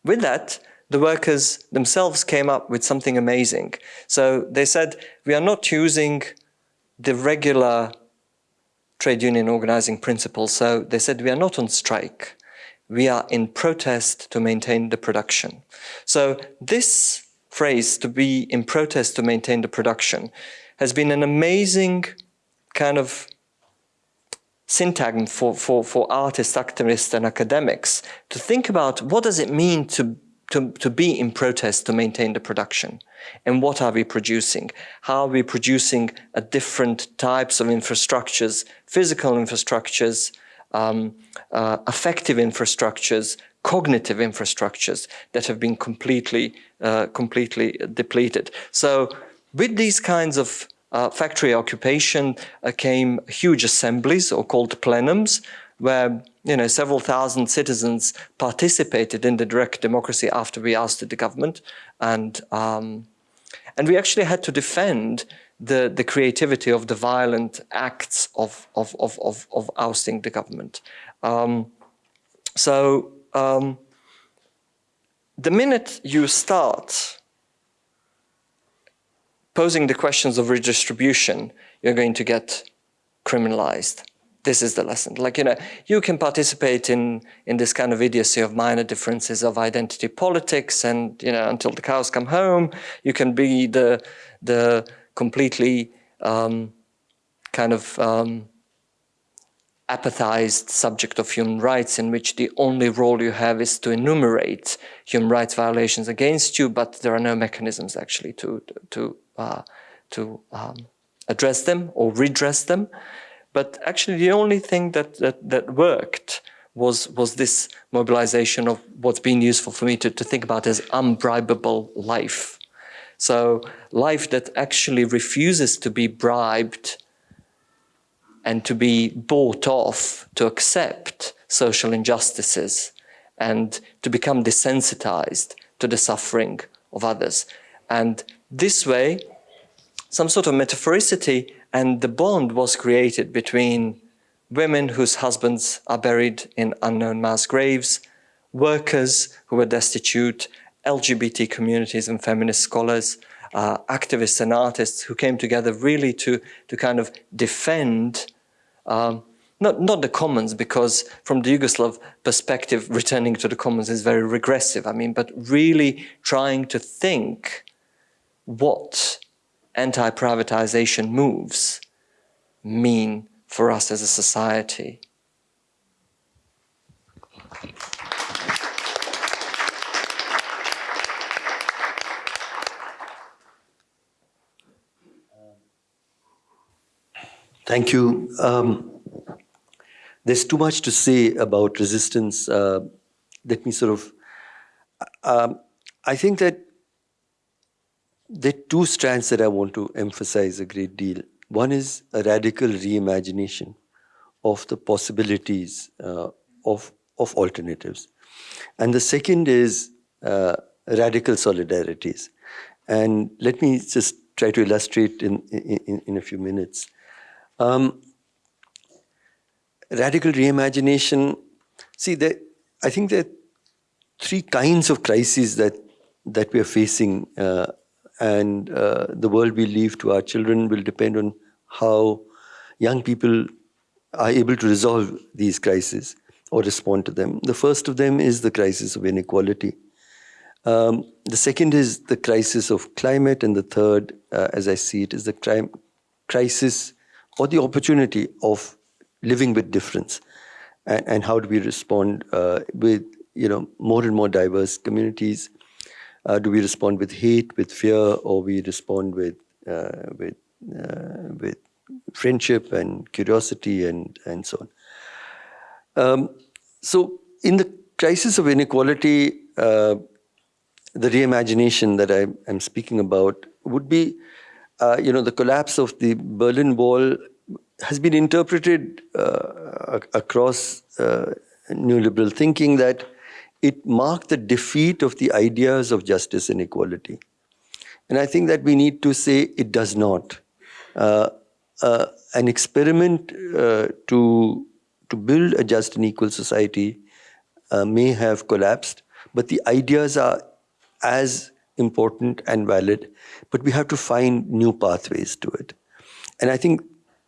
C: With that, the workers themselves came up with something amazing. So they said, we are not using the regular trade union organizing principles. So they said, we are not on strike we are in protest to maintain the production. So this phrase, to be in protest to maintain the production, has been an amazing kind of syntagm for, for, for artists, activists and academics to think about what does it mean to, to, to be in protest to maintain the production and what are we producing? How are we producing a different types of infrastructures, physical infrastructures, um, uh, affective infrastructures, cognitive infrastructures that have been completely, uh, completely depleted. So with these kinds of uh, factory occupation uh, came huge assemblies or called plenums where you know several thousand citizens participated in the direct democracy after we ousted the government and um, and we actually had to defend the, the creativity of the violent acts of, of, of, of, of ousting the government. Um, so um, the minute you start posing the questions of redistribution, you're going to get criminalized. This is the lesson. Like, you know, you can participate in, in this kind of idiocy of minor differences of identity politics and, you know, until the cows come home, you can be the, the, completely um, kind of um, apathized subject of human rights in which the only role you have is to enumerate human rights violations against you, but there are no mechanisms actually to, to, uh, to um, address them or redress them. But actually the only thing that, that, that worked was, was this mobilization of what's been useful for me to, to think about as unbribable life. So life that actually refuses to be bribed and to be bought off to accept social injustices and to become desensitized to the suffering of others. And this way, some sort of metaphoricity and the bond was created between women whose husbands are buried in unknown mass graves, workers who were destitute, LGBT communities and feminist scholars, uh, activists and artists who came together really to, to kind of defend um, not, not the commons, because from the Yugoslav perspective, returning to the commons is very regressive. I mean, but really trying to think what anti-privatization moves mean for us as a society.
D: Thank you. Um, there's too much to say about resistance. Uh, let me sort of, um, I think that there are two strands that I want to emphasize a great deal. One is a radical reimagination of the possibilities uh, of, of alternatives. And the second is uh, radical solidarities. And let me just try to illustrate in, in, in a few minutes. Um, radical reimagination, see, I think there are three kinds of crises that, that we are facing uh, and uh, the world we leave to our children will depend on how young people are able to resolve these crises or respond to them. The first of them is the crisis of inequality. Um, the second is the crisis of climate, and the third, uh, as I see it, is the crime, crisis or the opportunity of living with difference. And, and how do we respond uh, with you know more and more diverse communities? Uh, do we respond with hate, with fear, or we respond with uh, with uh, with friendship and curiosity and and so on? Um, so, in the crisis of inequality, uh, the reimagination that I am speaking about would be, uh, you know, the collapse of the Berlin Wall has been interpreted uh, across uh, neoliberal thinking that it marked the defeat of the ideas of justice and equality. And I think that we need to say it does not. Uh, uh, an experiment to, to build a just and equal society may have collapsed, but the ideas are as important and valid, but we have to find new pathways to it. And I think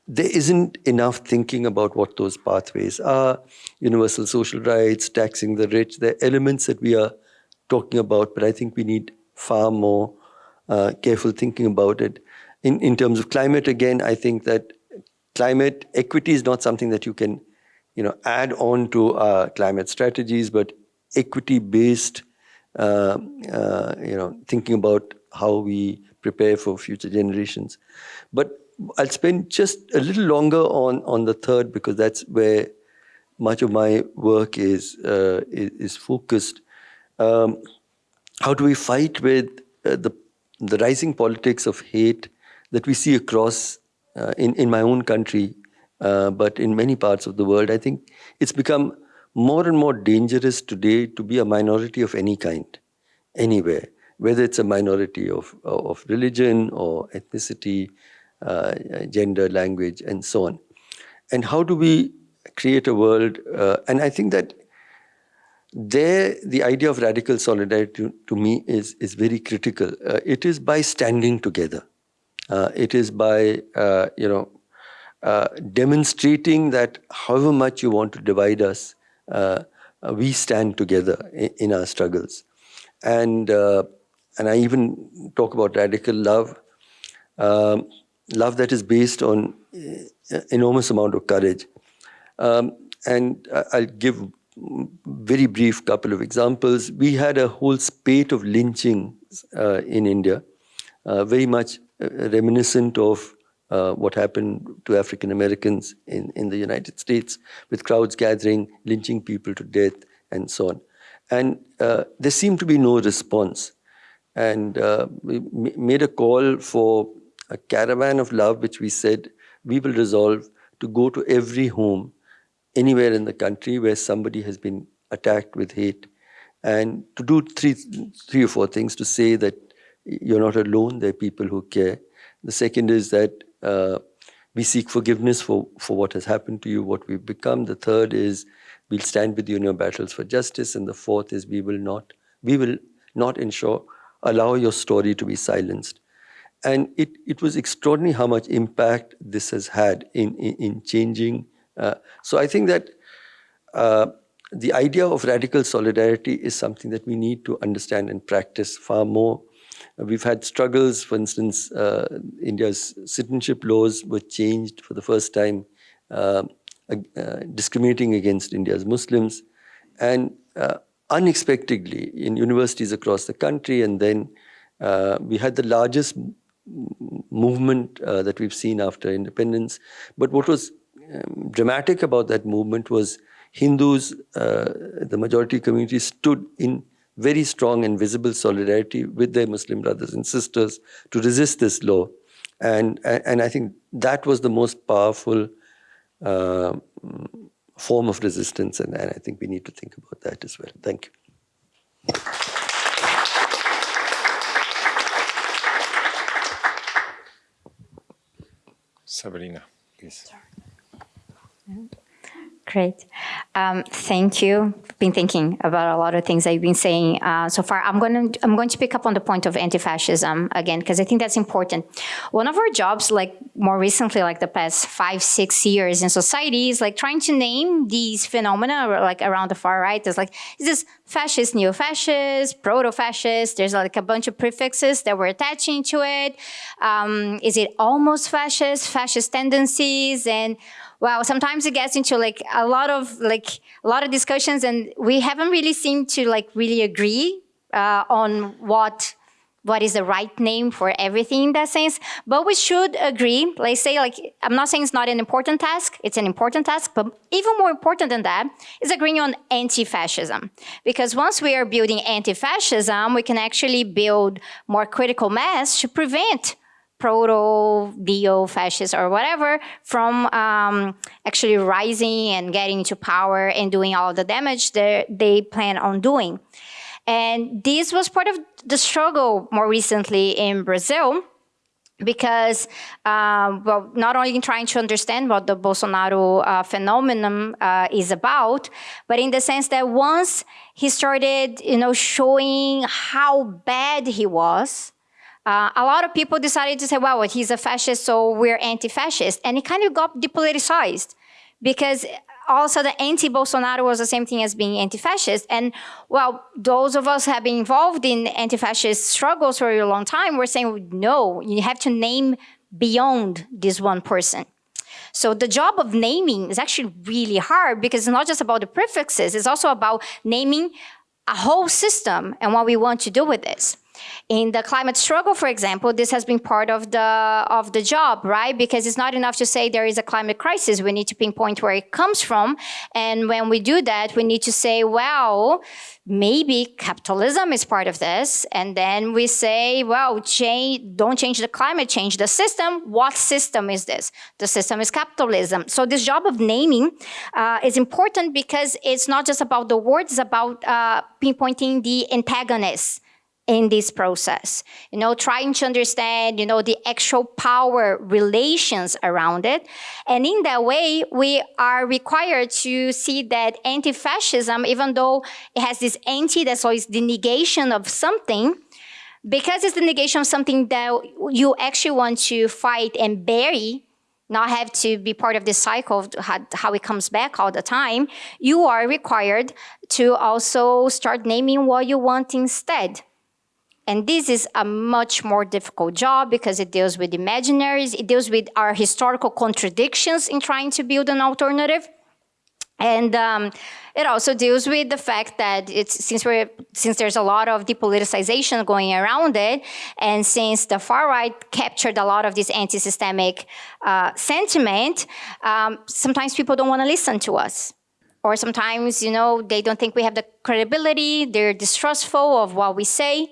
D: there isn't enough thinking about what those pathways are. Universal social rights, taxing the rich, they're elements that we are talking about, but I think we need far more uh, careful thinking about it. In, in terms of climate, again, I think that climate equity is not something that you can you know, add on to our climate strategies, but equity-based, uh, uh, you know, thinking about how we prepare for future generations. But I'll spend just a little longer on, on the third because that's where much of my work is, uh, is, is, focused. Um, how do we fight with uh, the, the rising politics of hate that we see across uh, in, in my own country, uh, but in many parts of the world? I think it's become more and more dangerous today to be a minority of any kind, anywhere, whether it's a minority of, of religion or ethnicity, uh, gender, language, and so on. And how do we create a world? Uh, and I think that there, the idea of radical solidarity to, to me is, is very critical. Uh, it is by standing together. Uh, it is by, uh, you know, uh, demonstrating that however much you want to divide us, we stand together in, in our struggles. And, and I even talk about radical love. Um, love that is based on uh, enormous amount of courage. Um, and I'll give very brief couple of examples. We had a whole spate of lynchings uh, in India, uh, very much uh, reminiscent of uh, what happened to African Americans in, in the United States, with crowds gathering, lynching people to death, and so on. And uh, there seemed to be no response. And we made a call for a caravan of love, which we said we will resolve to go to every home anywhere in the country where somebody has been attacked with hate and to do three, three or four things to say that you're not alone, there are people who care. The second is that uh, we seek forgiveness for, for what has happened to you, what we've become. The third is we'll stand with you in your battles for justice. And the fourth is we will not, we will not ensure, allow your story to be silenced. And it, it was extraordinary how much impact this has had in, in, in changing. Uh, so I think that uh, the idea of radical solidarity is something that we need to understand and practice far more. Uh, we've had struggles, for instance, uh, India's citizenship laws were changed for the first time, uh, uh, discriminating against India's Muslims. And unexpectedly, in universities across the country, and then we had the largest movement uh, that we've seen after independence. But what was um, dramatic about that movement was Hindus, uh, the majority community, stood in very strong and visible solidarity with their Muslim brothers and sisters to resist this law. And, and I think that was the most powerful uh, form of resistance, and, and I think we need to think about that as well. Thank you.
A: Sabrina, please.
E: Great. Um, thank you. Been thinking about a lot of things you've been saying uh, so far. I'm going to I'm going to pick up on the point of anti-fascism again because I think that's important. One of our jobs, like more recently, like the past five six years in society, is like trying to name these phenomena like around the far right. There's like is this fascist, neo-fascist, proto-fascist? There's like a bunch of prefixes that we're attaching to it. Um, is it almost fascist? Fascist tendencies and well, sometimes it gets into like a lot of like a lot of discussions, and we haven't really seemed to like really agree uh, on what what is the right name for everything in that sense. But we should agree. Let's say like I'm not saying it's not an important task. It's an important task, but even more important than that is agreeing on anti-fascism. Because once we are building anti-fascism, we can actually build more critical mass to prevent proto neo fascist or whatever from um, actually rising and getting to power and doing all the damage that they plan on doing. And this was part of the struggle more recently in Brazil because, um, well, not only trying to understand what the Bolsonaro uh, phenomenon uh, is about, but in the sense that once he started, you know, showing how bad he was, uh, a lot of people decided to say, well, he's a fascist, so we're anti-fascist. And it kind of got depoliticized because also the anti-Bolsonaro was the same thing as being anti-fascist. And well, those of us have been involved in anti-fascist struggles for a long time, we're saying, no, you have to name beyond this one person. So the job of naming is actually really hard because it's not just about the prefixes, it's also about naming a whole system and what we want to do with this. In the climate struggle, for example, this has been part of the of the job, right? Because it's not enough to say there is a climate crisis. We need to pinpoint where it comes from. And when we do that, we need to say, well, maybe capitalism is part of this. And then we say, well, change, don't change the climate, change the system. What system is this? The system is capitalism. So this job of naming uh, is important because it's not just about the words, it's about uh, pinpointing the antagonists in this process. You know, trying to understand, you know, the actual power relations around it. And in that way, we are required to see that anti-fascism, even though it has this anti, that's always the negation of something, because it's the negation of something that you actually want to fight and bury, not have to be part of this cycle of how it comes back all the time, you are required to also start naming what you want instead. And this is a much more difficult job because it deals with imaginaries, it deals with our historical contradictions in trying to build an alternative. And um, it also deals with the fact that it's, since, we're, since there's a lot of depoliticization going around it, and since the far right captured a lot of this anti-systemic uh, sentiment, um, sometimes people don't want to listen to us or sometimes, you know, they don't think we have the credibility, they're distrustful of what we say.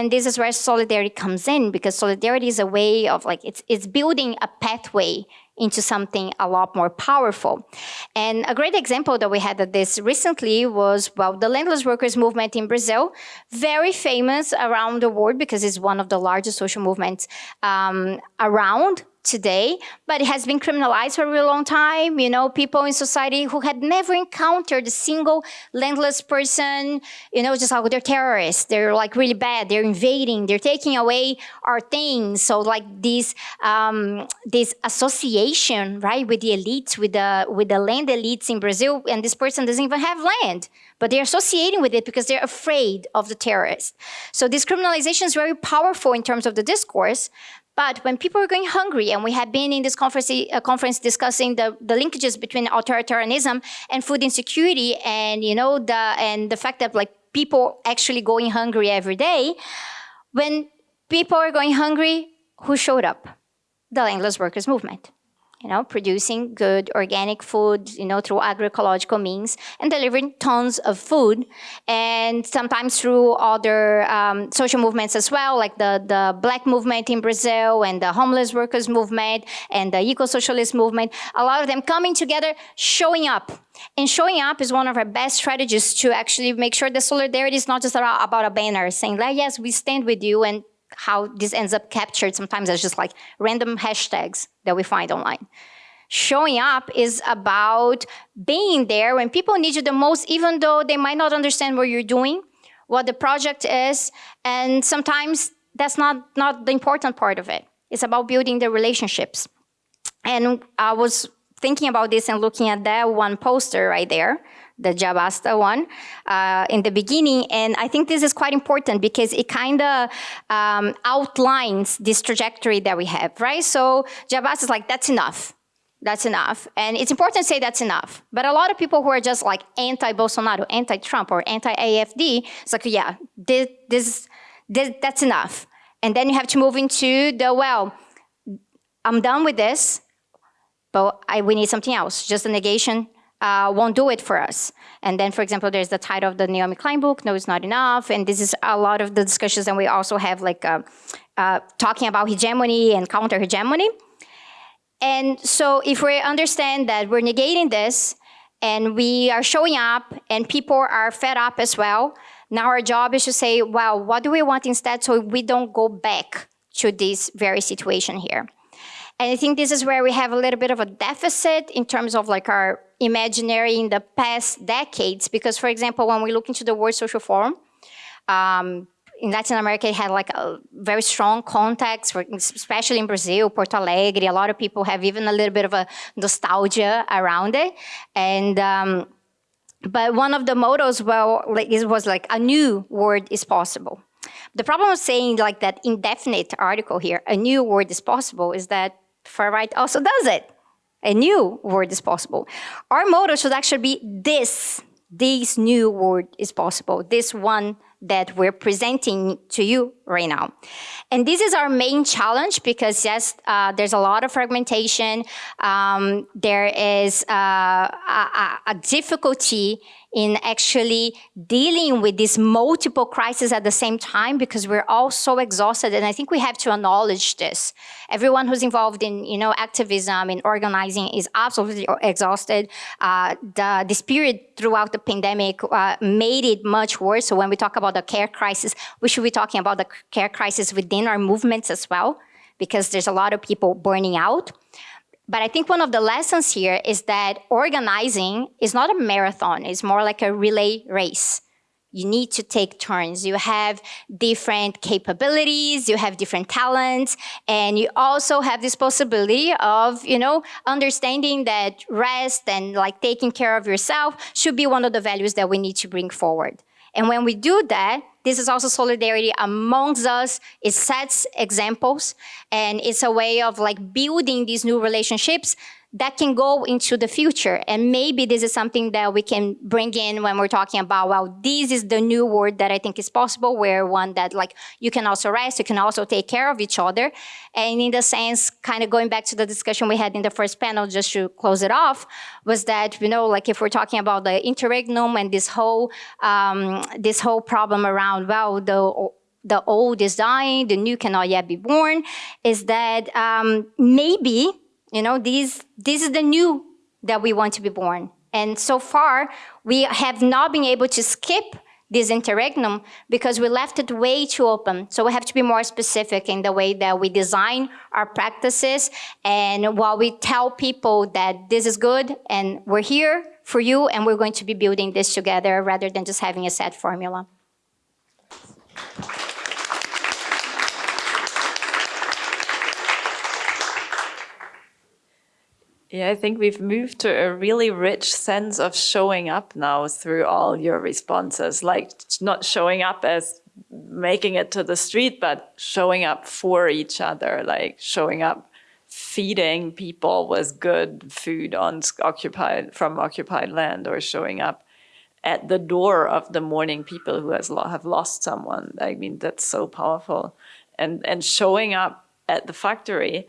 E: And this is where solidarity comes in because solidarity is a way of like, it's, it's building a pathway into something a lot more powerful. And a great example that we had of this recently was, well, the landless workers movement in Brazil, very famous around the world because it's one of the largest social movements um, around today, but it has been criminalized for a really long time. You know, people in society who had never encountered a single landless person, you know, just like they're terrorists. They're like really bad. They're invading. They're taking away our things. So like this, um, this association, right, with the elites, with the with the land elites in Brazil, and this person doesn't even have land, but they're associating with it because they're afraid of the terrorists. So this criminalization is very powerful in terms of the discourse, but when people are going hungry, and we have been in this conference, uh, conference discussing the, the linkages between authoritarianism and food insecurity, and you know the and the fact that like people actually going hungry every day. When people are going hungry, who showed up? The landless workers movement. You know, producing good organic food, you know, through agroecological means and delivering tons of food and sometimes through other um, social movements as well, like the, the black movement in Brazil and the homeless workers movement and the eco-socialist movement, a lot of them coming together, showing up. And showing up is one of our best strategies to actually make sure that solidarity is not just about a banner saying, like, yes, we stand with you and how this ends up captured sometimes as just like random hashtags that we find online. Showing up is about being there when people need you the most, even though they might not understand what you're doing, what the project is, and sometimes that's not, not the important part of it. It's about building the relationships. And I was thinking about this and looking at that one poster right there, the Ya Basta one, uh, in the beginning. And I think this is quite important because it kind of um, outlines this trajectory that we have, right? So Ya Basta is like, that's enough. That's enough. And it's important to say that's enough. But a lot of people who are just like anti-Bolsonaro, anti-Trump, or anti-AFD, it's like, yeah, this, this, this, that's enough. And then you have to move into the, well, I'm done with this, but I, we need something else. Just a negation uh, won't do it for us. And then, for example, there's the title of the Naomi Klein book, No, It's Not Enough. And this is a lot of the discussions and we also have like uh, uh, talking about hegemony and counter-hegemony. And so if we understand that we're negating this and we are showing up and people are fed up as well, now our job is to say, well, what do we want instead so we don't go back to this very situation here. And I think this is where we have a little bit of a deficit in terms of like our imaginary in the past decades. Because for example, when we look into the World Social Forum, um, in Latin America, it had like a very strong context, especially in Brazil, Porto Alegre. A lot of people have even a little bit of a nostalgia around it. And um, but one of the mottos, well, like, it was like a new word is possible. The problem of saying like that indefinite article here, a new word is possible, is that far right also does it. A new word is possible. Our motto should actually be this, this new word is possible, this one that we're presenting to you right now. And this is our main challenge because yes, uh, there's a lot of fragmentation. Um, there is uh, a, a, difficulty in actually dealing with these multiple crises at the same time because we're all so exhausted. And I think we have to acknowledge this. Everyone who's involved in you know, activism and organizing is absolutely exhausted. Uh, the, this period throughout the pandemic uh, made it much worse. So when we talk about the care crisis, we should be talking about the care crisis within our movements as well because there's a lot of people burning out. But I think one of the lessons here is that organizing is not a marathon, it's more like a relay race. You need to take turns. You have different capabilities, you have different talents, and you also have this possibility of, you know, understanding that rest and like taking care of yourself should be one of the values that we need to bring forward. And when we do that, this is also solidarity amongst us. It sets examples and it's a way of like building these new relationships that can go into the future. And maybe this is something that we can bring in when we're talking about, well, this is the new world that I think is possible, where one that like you can also rest, you can also take care of each other. And in the sense, kind of going back to the discussion we had in the first panel, just to close it off, was that, you know, like if we're talking about the interregnum and this whole, um, this whole problem around, well, the the old is dying, the new cannot yet be born, is that um, maybe you know, these, this is the new that we want to be born. And so far, we have not been able to skip this interregnum because we left it way too open. So we have to be more specific in the way that we design our practices and while we tell people that this is good and we're here for you and we're going to be building this together rather than just having a set formula.
F: Yeah, I think we've moved to a really rich sense of showing up now through all your responses, like not showing up as making it to the street, but showing up for each other, like showing up feeding people with good food on occupied from occupied land or showing up at the door of the mourning people who has have lost someone. I mean, that's so powerful. And, and showing up at the factory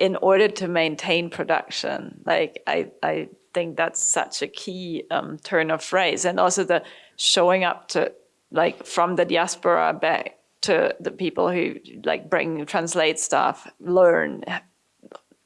F: in order to maintain production. Like I, I think that's such a key um, turn of phrase. And also the showing up to like from the diaspora back to the people who like bring, translate stuff, learn,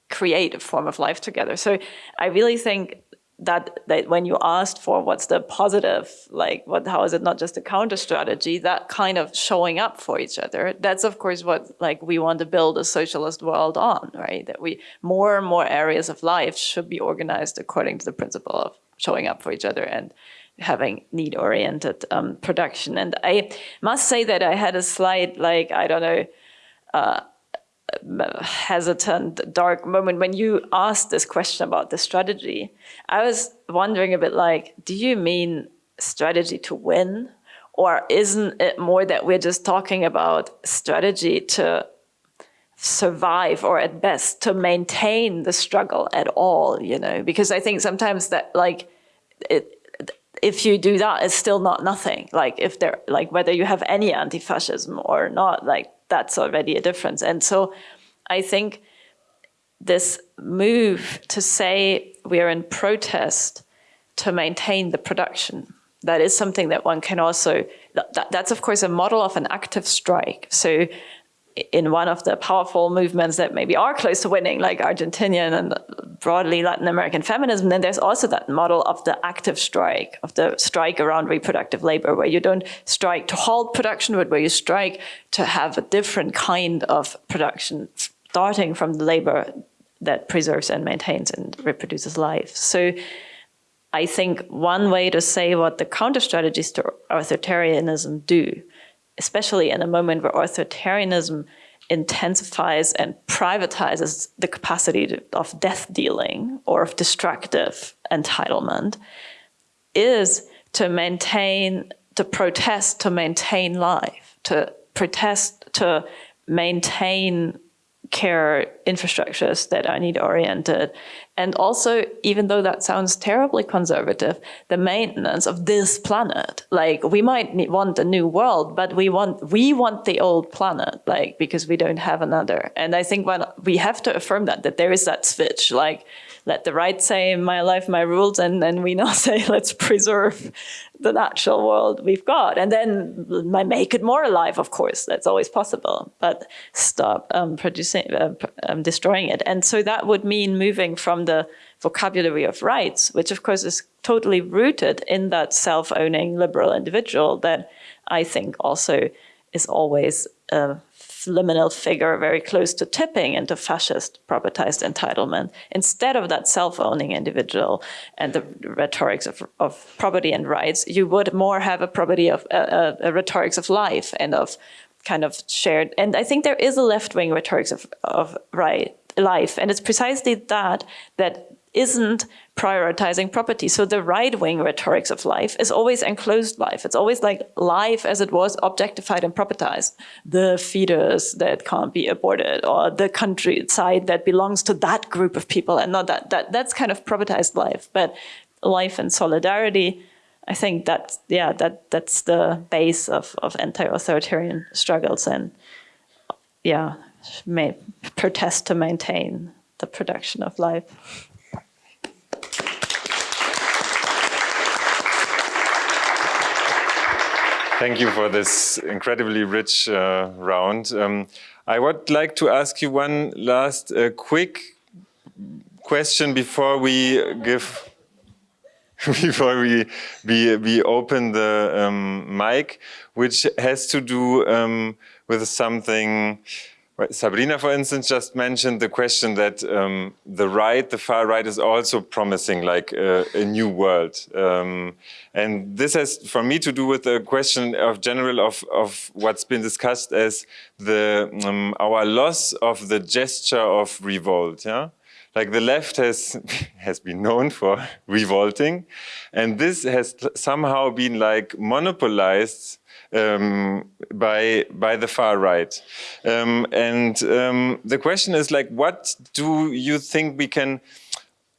F: create a form of life together. So I really think that, that when you asked for what's the positive, like what, how is it not just a counter strategy, that kind of showing up for each other, that's of course what like we want to build a socialist world on, right? That we, more and more areas of life should be organized according to the principle of showing up for each other and having need-oriented um, production. And I must say that I had a slight, like, I don't know, uh, hesitant, dark moment when you asked this question about the strategy. I was wondering a bit like, do you mean strategy to win? Or isn't it more that we're just talking about strategy to survive or at best to maintain the struggle at all, you know? Because I think sometimes that like, it, if you do that, it's still not nothing. Like if there, like whether you have any anti-fascism or not, like that's already a difference. And so I think this move to say we're in protest to maintain the production, that is something that one can also, that, that's of course a model of an active strike. So in one of the powerful movements that maybe are close to winning, like Argentinian and broadly Latin American feminism, then there's also that model of the active strike, of the strike around reproductive labor, where you don't strike to halt production, but where you strike to have a different kind of production, starting from the labor that preserves and maintains and reproduces life. So I think one way to say what the counter strategies to authoritarianism do especially in a moment where authoritarianism intensifies and privatizes the capacity of death dealing or of destructive entitlement, is to maintain, to protest, to maintain life, to protest, to maintain care infrastructures that are need oriented. And also, even though that sounds terribly conservative, the maintenance of this planet. Like we might want a new world, but we want we want the old planet, like because we don't have another. And I think when we have to affirm that, that there is that switch, like let the right say my life, my rules, and then we now say let's preserve the natural world we've got. And then make it more alive, of course, that's always possible, but stop um, producing, uh, um, destroying it. And so that would mean moving from the vocabulary of rights, which of course is totally rooted in that self-owning liberal individual that I think also is always uh, liminal figure very close to tipping into fascist propertized entitlement instead of that self-owning individual and the rhetorics of, of property and rights you would more have a property of uh, a rhetorics of life and of kind of shared and i think there is a left-wing rhetorics of, of right life and it's precisely that that isn't prioritizing property. So the right-wing rhetorics of life is always enclosed life. It's always like life as it was objectified and propertized. The fetus that can't be aborted or the countryside that belongs to that group of people and not that. that that's kind of propertized life. But life and solidarity, I think that, yeah, that, that's the base of, of anti-authoritarian struggles and, yeah, may protest to maintain the production of life.
A: Thank you for this incredibly rich uh, round. Um, I would like to ask you one last uh, quick question before we give before we we, we open the um, mic, which has to do um, with something Sabrina, for instance, just mentioned the question that um, the right, the far right, is also promising like uh, a new world. Um, and this has, for me, to do with the question of general of, of what's been discussed as the um, our loss of the gesture of revolt. Yeah, like the left has has been known for revolting, and this has somehow been like monopolized um, by by the far right. Um, and um, the question is like, what do you think we can,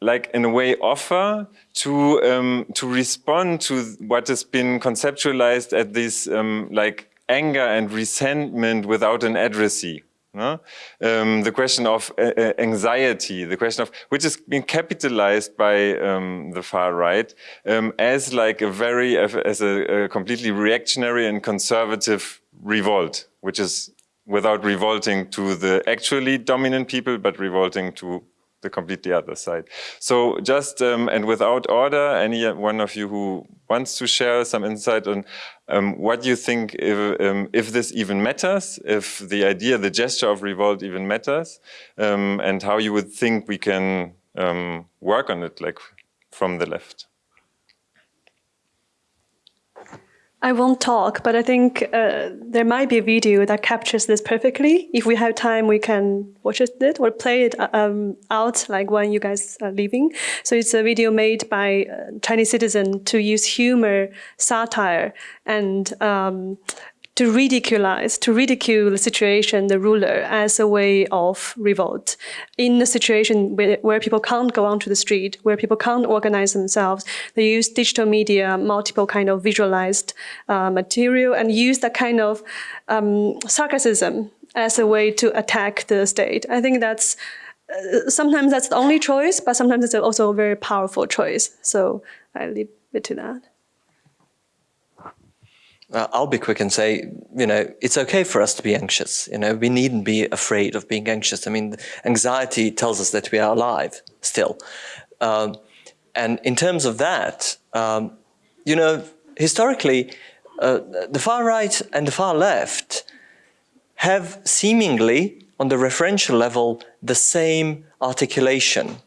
A: like in a way, offer to um, to respond to what has been conceptualized at this um, like anger and resentment without an addressee? No? Um, the question of uh, uh, anxiety, the question of which is being capitalized by um, the far right um, as like a very as a, a, completely reactionary and conservative revolt, which is without revolting to the actually dominant people, but revolting to the completely other side. So just, um, and without order, any one of you who wants to share some insight on um, what you think if, um, if this even matters, if the idea, the gesture of revolt even matters, um, and how you would think we can um, work on it, like from the left.
B: I won't talk, but I think uh, there might be a video that captures this perfectly. If we have time, we can watch it or play it uh, um, out like when you guys are leaving. So it's a video made by a Chinese citizen to use humor, satire, and um, to ridiculize, to ridicule the situation, the ruler, as a way of revolt. In a situation where, where, people can't go onto the street, where people can't organize themselves, they use digital media, multiple kind of visualized uh, material, and use that kind of um, sarcasm as a way to attack the state. I think that's uh, sometimes that's the only choice, but sometimes it's also a very powerful choice. So I leave it to that.
C: Uh, I'll be quick and say, you know, it's okay for us to be anxious. You know, we needn't be afraid of being anxious. I mean, anxiety tells us that we are alive still. Um, and in terms of that, um, you know, historically, uh, the far right and the far left have seemingly, on the referential level, the same articulation.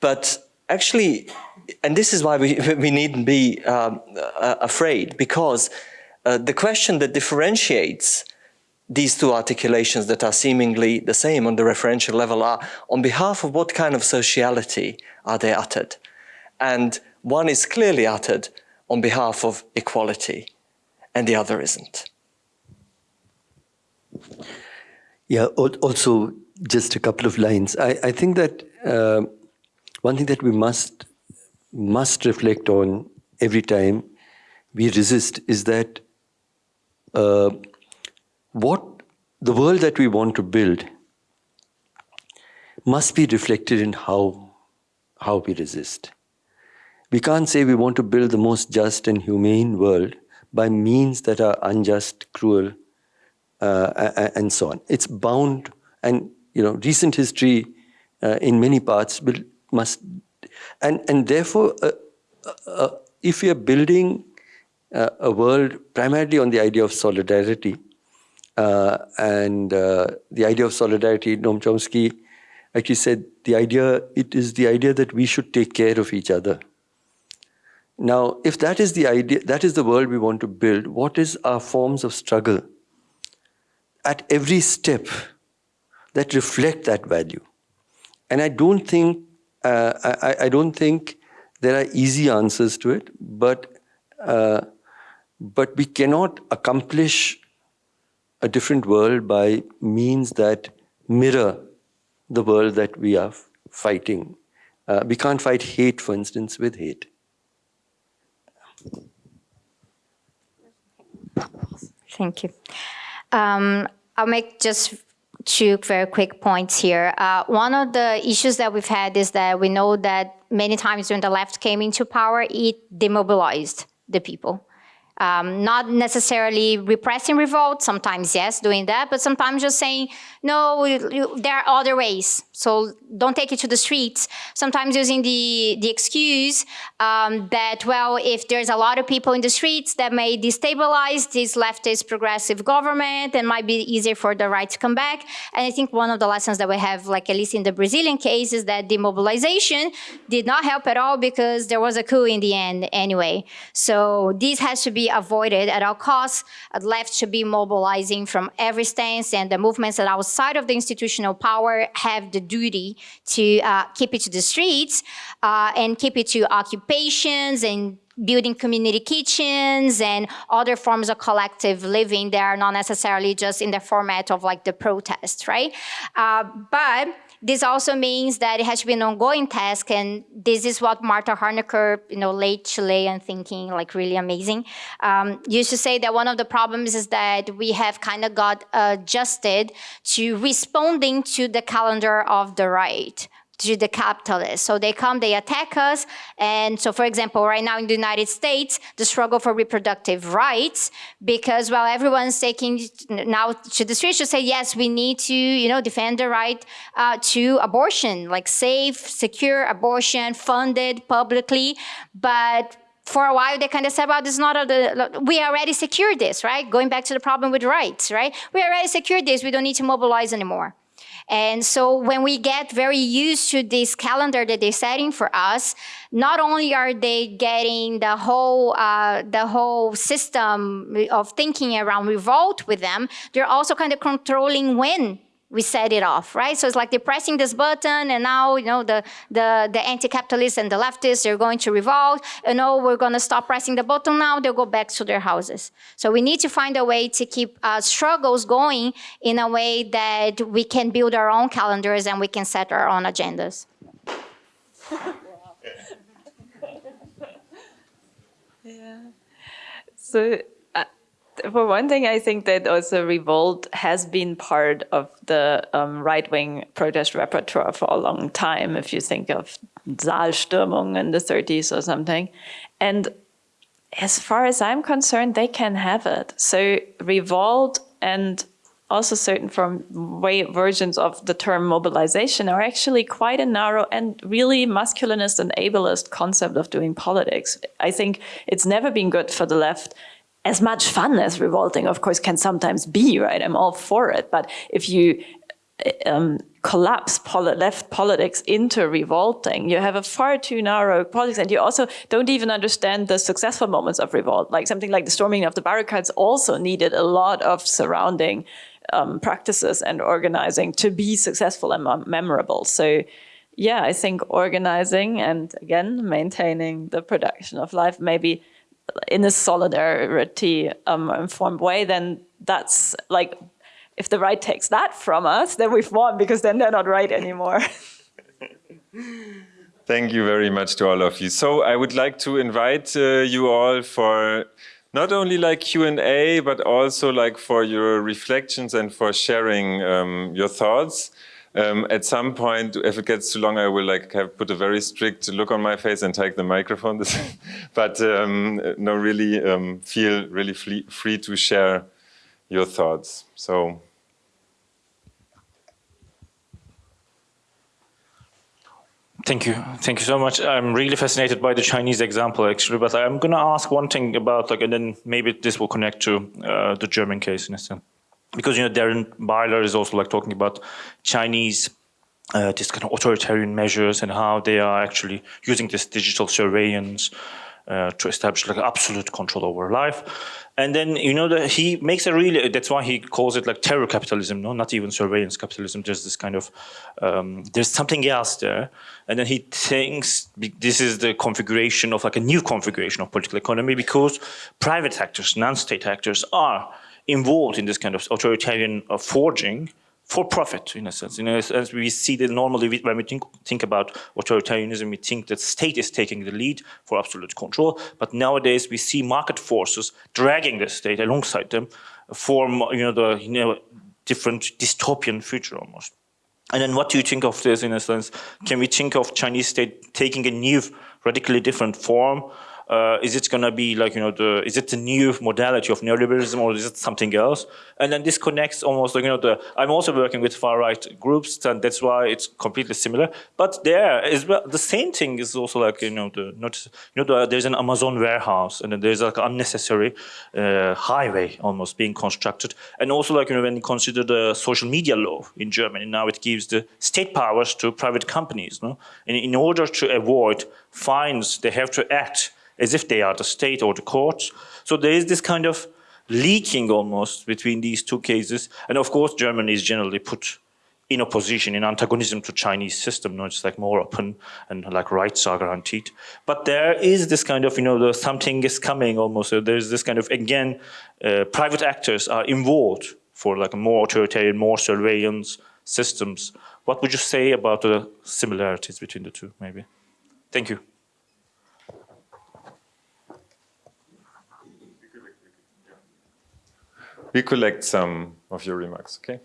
C: But actually, and this is why we, we needn't be um, uh, afraid, because uh, the question that differentiates these two articulations that are seemingly the same on the referential level are on behalf of what kind of sociality are they uttered? And one is clearly uttered on behalf of equality, and the other isn't.
D: Yeah, also just a couple of lines. I, I think that uh, one thing that we must must reflect on every time we resist is that uh, what the world that we want to build must be reflected in how, how we resist. We can't say we want to build the most just and humane world by means that are unjust, cruel, uh, and so on. It's bound, and you know, recent history uh, in many parts will, must and, and therefore, uh, uh, uh, if we are building uh, a world primarily on the idea of solidarity, uh, and the idea of solidarity, Noam Chomsky actually said the idea, it is the idea that we should take care of each other. Now, if that is the idea, that is the world we want to build, what is our forms of struggle at every step that reflect that value? And I don't think uh, I, I, don't think there are easy answers to it, but uh, but we cannot accomplish a different world by means that mirror the world that we are fighting. Uh, we can't fight hate, for instance, with hate.
E: Thank you. Um, I'll make just two very quick points here. Uh, one of the issues that we've had is that we know that many times when the left came into power, it demobilized the people. Um, not necessarily repressing revolt, sometimes yes, doing that, but sometimes just saying, no, there are other ways. So don't take it to the streets. Sometimes using the, the excuse um, that, well, if there's a lot of people in the streets, that may destabilize this leftist progressive government and might be easier for the right to come back. And I think one of the lessons that we have, like at least in the Brazilian case, is that demobilization did not help at all because there was a coup in the end anyway. So this has to be avoided at all costs. The left should be mobilizing from every stance and the movements that outside of the institutional power have the duty to uh, keep it to the streets uh, and keep it to occupations and building community kitchens and other forms of collective living that are not necessarily just in the format of like the protest, right? Uh, but this also means that it has to be an ongoing task, and this is what Marta Harnecker, you know, late Chilean thinking, like really amazing, um, used to say that one of the problems is that we have kind of got adjusted to responding to the calendar of the right to the capitalists. So they come, they attack us. And so, for example, right now in the United States, the struggle for reproductive rights, because while everyone's taking now to the streets to say, yes, we need to, you know, defend the right uh, to abortion, like safe, secure abortion, funded publicly. But for a while, they kind of said, well, this is not a, the, we already secured this, right? Going back to the problem with rights, right? We already secured this. We don't need to mobilize anymore. And so when we get very used to this calendar that they're setting for us, not only are they getting the whole uh, the whole system of thinking around revolt with them, they're also kind of controlling when we set it off, right? So it's like they're pressing this button and now, you know, the, the, the anti-capitalists and the leftists are going to revolt and oh, we're going to stop pressing the button now, they'll go back to their houses. So we need to find a way to keep uh, struggles going in a way that we can build our own calendars and we can set our own agendas.
F: yeah. So for one thing, I think that also revolt has been part of the um, right-wing protest repertoire for a long time, if you think of Saalstürmung in the 30s or something. And as far as I'm concerned, they can have it. So revolt and also certain from way versions of the term mobilization are actually quite a narrow and really masculinist and ableist concept of doing politics. I think it's never been good for the left as much fun as revolting, of course, can sometimes be, right? I'm all for it. But if you um, collapse poli left politics into revolting, you have a far too narrow politics, and you also don't even understand the successful moments of revolt. Like something like the storming of the barricades also needed a lot of surrounding um, practices and organizing to be successful and memorable. So yeah, I think organizing and again, maintaining the production of life maybe in a solidarity um, informed way, then that's like, if the right takes that from us, then we've won because then they're not right anymore.
A: Thank you very much to all of you. So I would like to invite uh, you all for not only like Q&A, but also like for your reflections and for sharing um, your thoughts. Um, at some point, if it gets too long, I will like have put a very strict look on my face and take the microphone. but um, no, really um, feel really free to share your thoughts. So.
G: Thank you. Thank you so much. I'm really fascinated by the Chinese example, actually, but I'm going to ask one thing about, like, and then maybe this will connect to uh, the German case in a sense because you know Darren Byler is also like talking about Chinese uh, this kind of authoritarian measures and how they are actually using this digital surveillance uh, to establish like absolute control over life. And then, you know, the, he makes a really, that's why he calls it like terror capitalism, no, not even surveillance capitalism. There's this kind of, um, there's something else there. And then he thinks this is the configuration of like a new configuration of political economy because private actors, non-state actors are involved in this kind of authoritarian uh, forging for profit, in a sense. You know, as, as we see that normally when we think, think about authoritarianism, we think that state is taking the lead for absolute control. But nowadays we see market forces dragging the state alongside them for you know the you know different dystopian future almost. And then what do you think of this in a sense? Can we think of Chinese state taking a new, radically different form uh, is it going to be like, you know, the, is it the new modality of neoliberalism or is it something else? And then this connects almost like, you know, the, I'm also working with far right groups and that's why it's completely similar. But there is well, the same thing is also like, you know, the, not, you know, the, there's an Amazon warehouse and then there's like unnecessary uh, highway almost being constructed. And also like, you know, when you consider the social media law in Germany, now it gives the state powers to private companies. No? And in order to avoid fines, they have to act as if they are the state or the courts. So there is this kind of leaking almost between these two cases. And of course, Germany is generally put in opposition, in antagonism to Chinese system. No, it's like more open and like rights are guaranteed. But there is this kind of, you know, the, something is coming almost. So there's this kind of, again, uh, private actors are involved for like more authoritarian, more surveillance systems what would you say about the similarities between the two, maybe? Thank you.
A: Recollect some of your remarks, okay?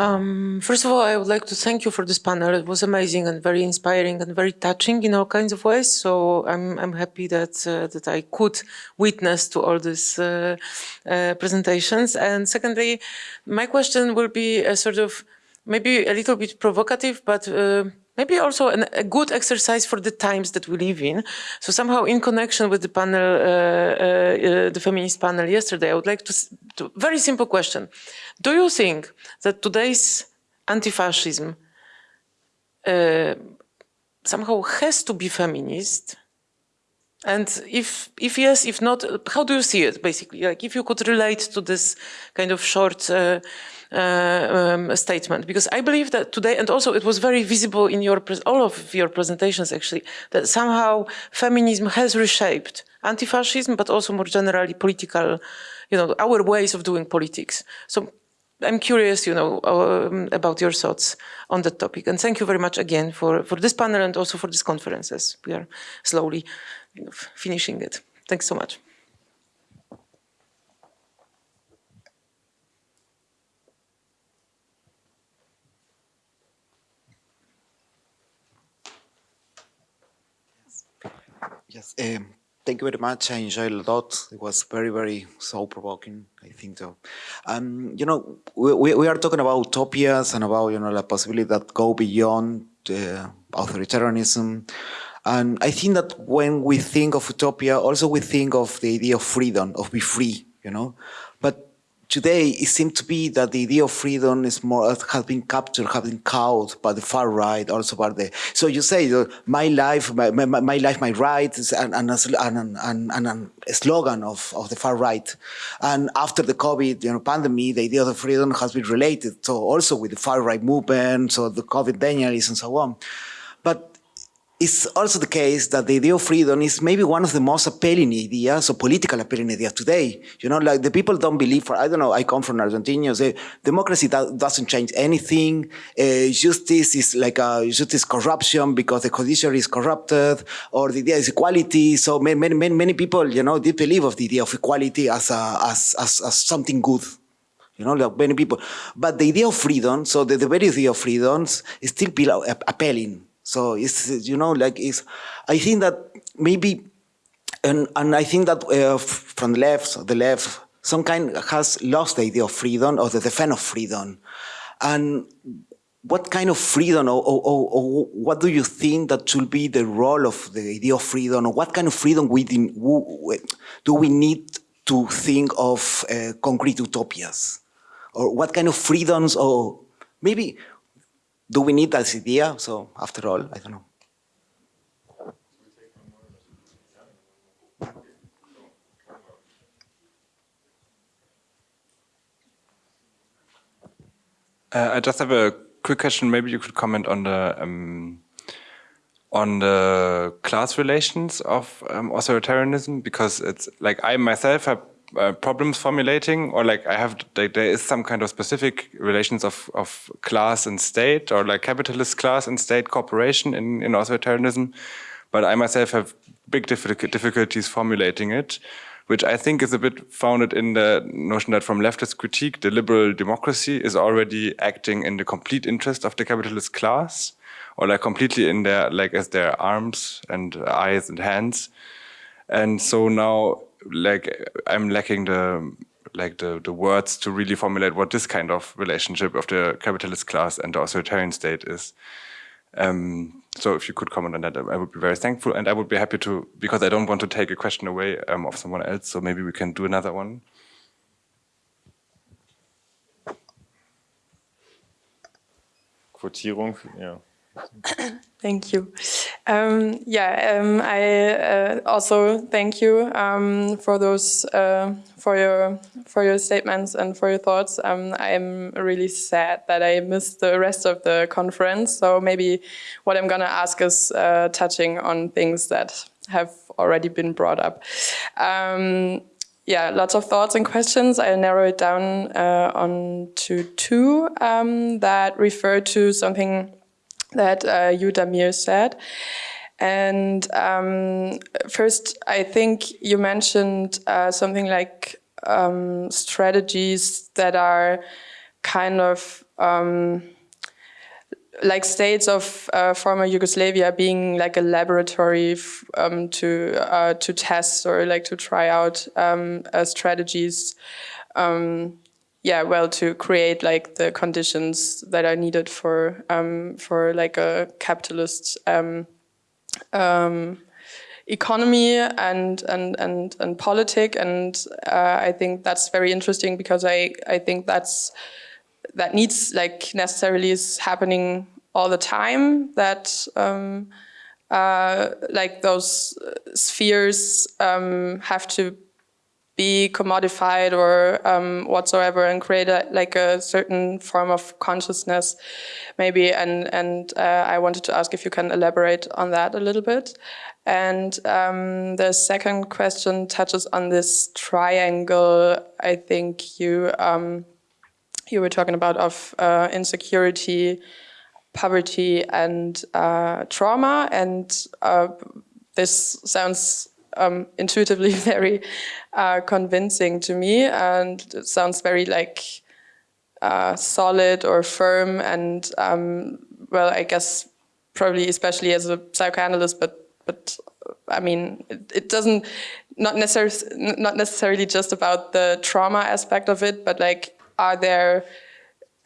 H: Um, first of all, I would like to thank you for this panel. It was amazing and very inspiring and very touching in all kinds of ways. So I'm, I'm happy that uh, that I could witness to all these uh, uh, presentations. And secondly, my question will be a sort of maybe a little bit provocative, but uh, maybe also an, a good exercise for the times that we live in. So somehow in connection with the panel, uh, uh, uh, the feminist panel yesterday, I would like to, to, very simple question. Do you think that today's anti-fascism uh, somehow has to be feminist? And if, if yes, if not, how do you see it, basically? Like if you could relate to this kind of short uh, um, statement because I believe that today, and also it was very visible in your all of your presentations actually, that somehow feminism has reshaped anti-fascism, but also more generally political, you know, our ways of doing politics. So I'm curious, you know, um, about your thoughts on that topic. And thank you very much again for, for this panel and also for this conference as we are slowly you know, finishing it. Thanks so much.
I: Yes, um, thank you very much. I enjoyed a lot. It was very, very thought-provoking, I think so. Um, you know, we, we are talking about utopias and about, you know, the possibility that go beyond uh, authoritarianism. And I think that when we think of utopia, also we think of the idea of freedom, of be free, you know. Today it seems to be that the idea of freedom is more uh, has been captured, has been caught by the far right, also by the. So you say uh, my life, my, my, my life, my rights, and a slogan of, of the far right. And after the COVID you know, pandemic, the idea of freedom has been related. So also with the far right movement, so the COVID denialists and so on. But it's also the case that the idea of freedom is maybe one of the most appealing ideas or political appealing ideas today. You know, like the people don't believe, for, I don't know, I come from Argentina, say democracy do, doesn't change anything. Uh, justice is like a justice corruption because the judiciary is corrupted or the idea is equality. So many, many, many people, you know, they believe of the idea of equality as, a, as, as, as something good you know, like many people. But the idea of freedom, so the, the very idea of freedoms is still appealing. So it's, you know, like it's, I think that maybe, and, and I think that uh, from the left, the left, some kind has lost the idea of freedom or the defense of freedom. And what kind of freedom or, or, or, or, what do you think that should be the role of the idea of freedom or what kind of freedom within, do we need to think of uh, concrete utopias? Or what kind of freedoms or maybe do we need that idea? So after all, I don't know.
J: Uh, I just have a quick question. Maybe you could comment on the um, on the class relations of um, authoritarianism, because it's like I myself have uh, problems formulating or like I have like, there is some kind of specific relations of, of class and state or like capitalist class and state cooperation in, in authoritarianism but I myself have big difficulties formulating it which I think is a bit founded in the notion that from leftist critique the liberal democracy is already acting in the complete interest of the capitalist class or like completely in their like as their arms and eyes and hands. And so now like I'm lacking the like the the words to really formulate what this kind of relationship of the capitalist class and the authoritarian state is. Um, so if you could comment on that, I would be very thankful, and I would be happy to because I don't want to take a question away um, of someone else. So maybe we can do another one.
A: Quotierung, yeah.
K: Thank you. Um, yeah, um, I uh, also thank you um, for those uh, for your for your statements and for your thoughts. Um, I'm really sad that I missed the rest of the conference. So maybe what I'm gonna ask is uh, touching on things that have already been brought up. Um, yeah, lots of thoughts and questions. I'll narrow it down uh, on to two um, that refer to something that uh, you, Damir, said. And um, first, I think you mentioned uh, something like um, strategies that are kind of um, like states of uh, former Yugoslavia being like a laboratory um, to uh, to test or like to try out um, uh, strategies. Yeah, well, to create like the conditions that are needed for um, for like a capitalist um, um, economy and and and and politic, and uh, I think that's very interesting because I I think that's that needs like necessarily is happening all the time that um, uh, like those spheres um, have to be commodified or um, whatsoever and create a, like a certain form of consciousness maybe and and uh, I wanted to ask if you can elaborate on that a little bit and um, the second question touches on this triangle I think you um, you were talking about of uh, insecurity, poverty, and uh, trauma. And uh, this sounds um, intuitively very uh, convincing to me, and it sounds very like uh, solid or firm. And um, well, I guess probably especially as a psychoanalyst, but but I mean, it, it doesn't not necessarily not necessarily just about the trauma aspect of it, but like are there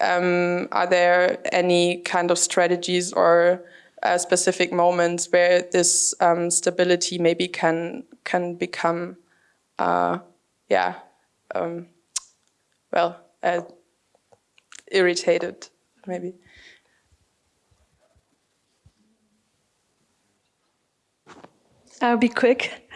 K: um, are there any kind of strategies or uh, specific moments where this um, stability maybe can can become, uh, yeah, um, well, uh, irritated maybe.
B: I'll be quick.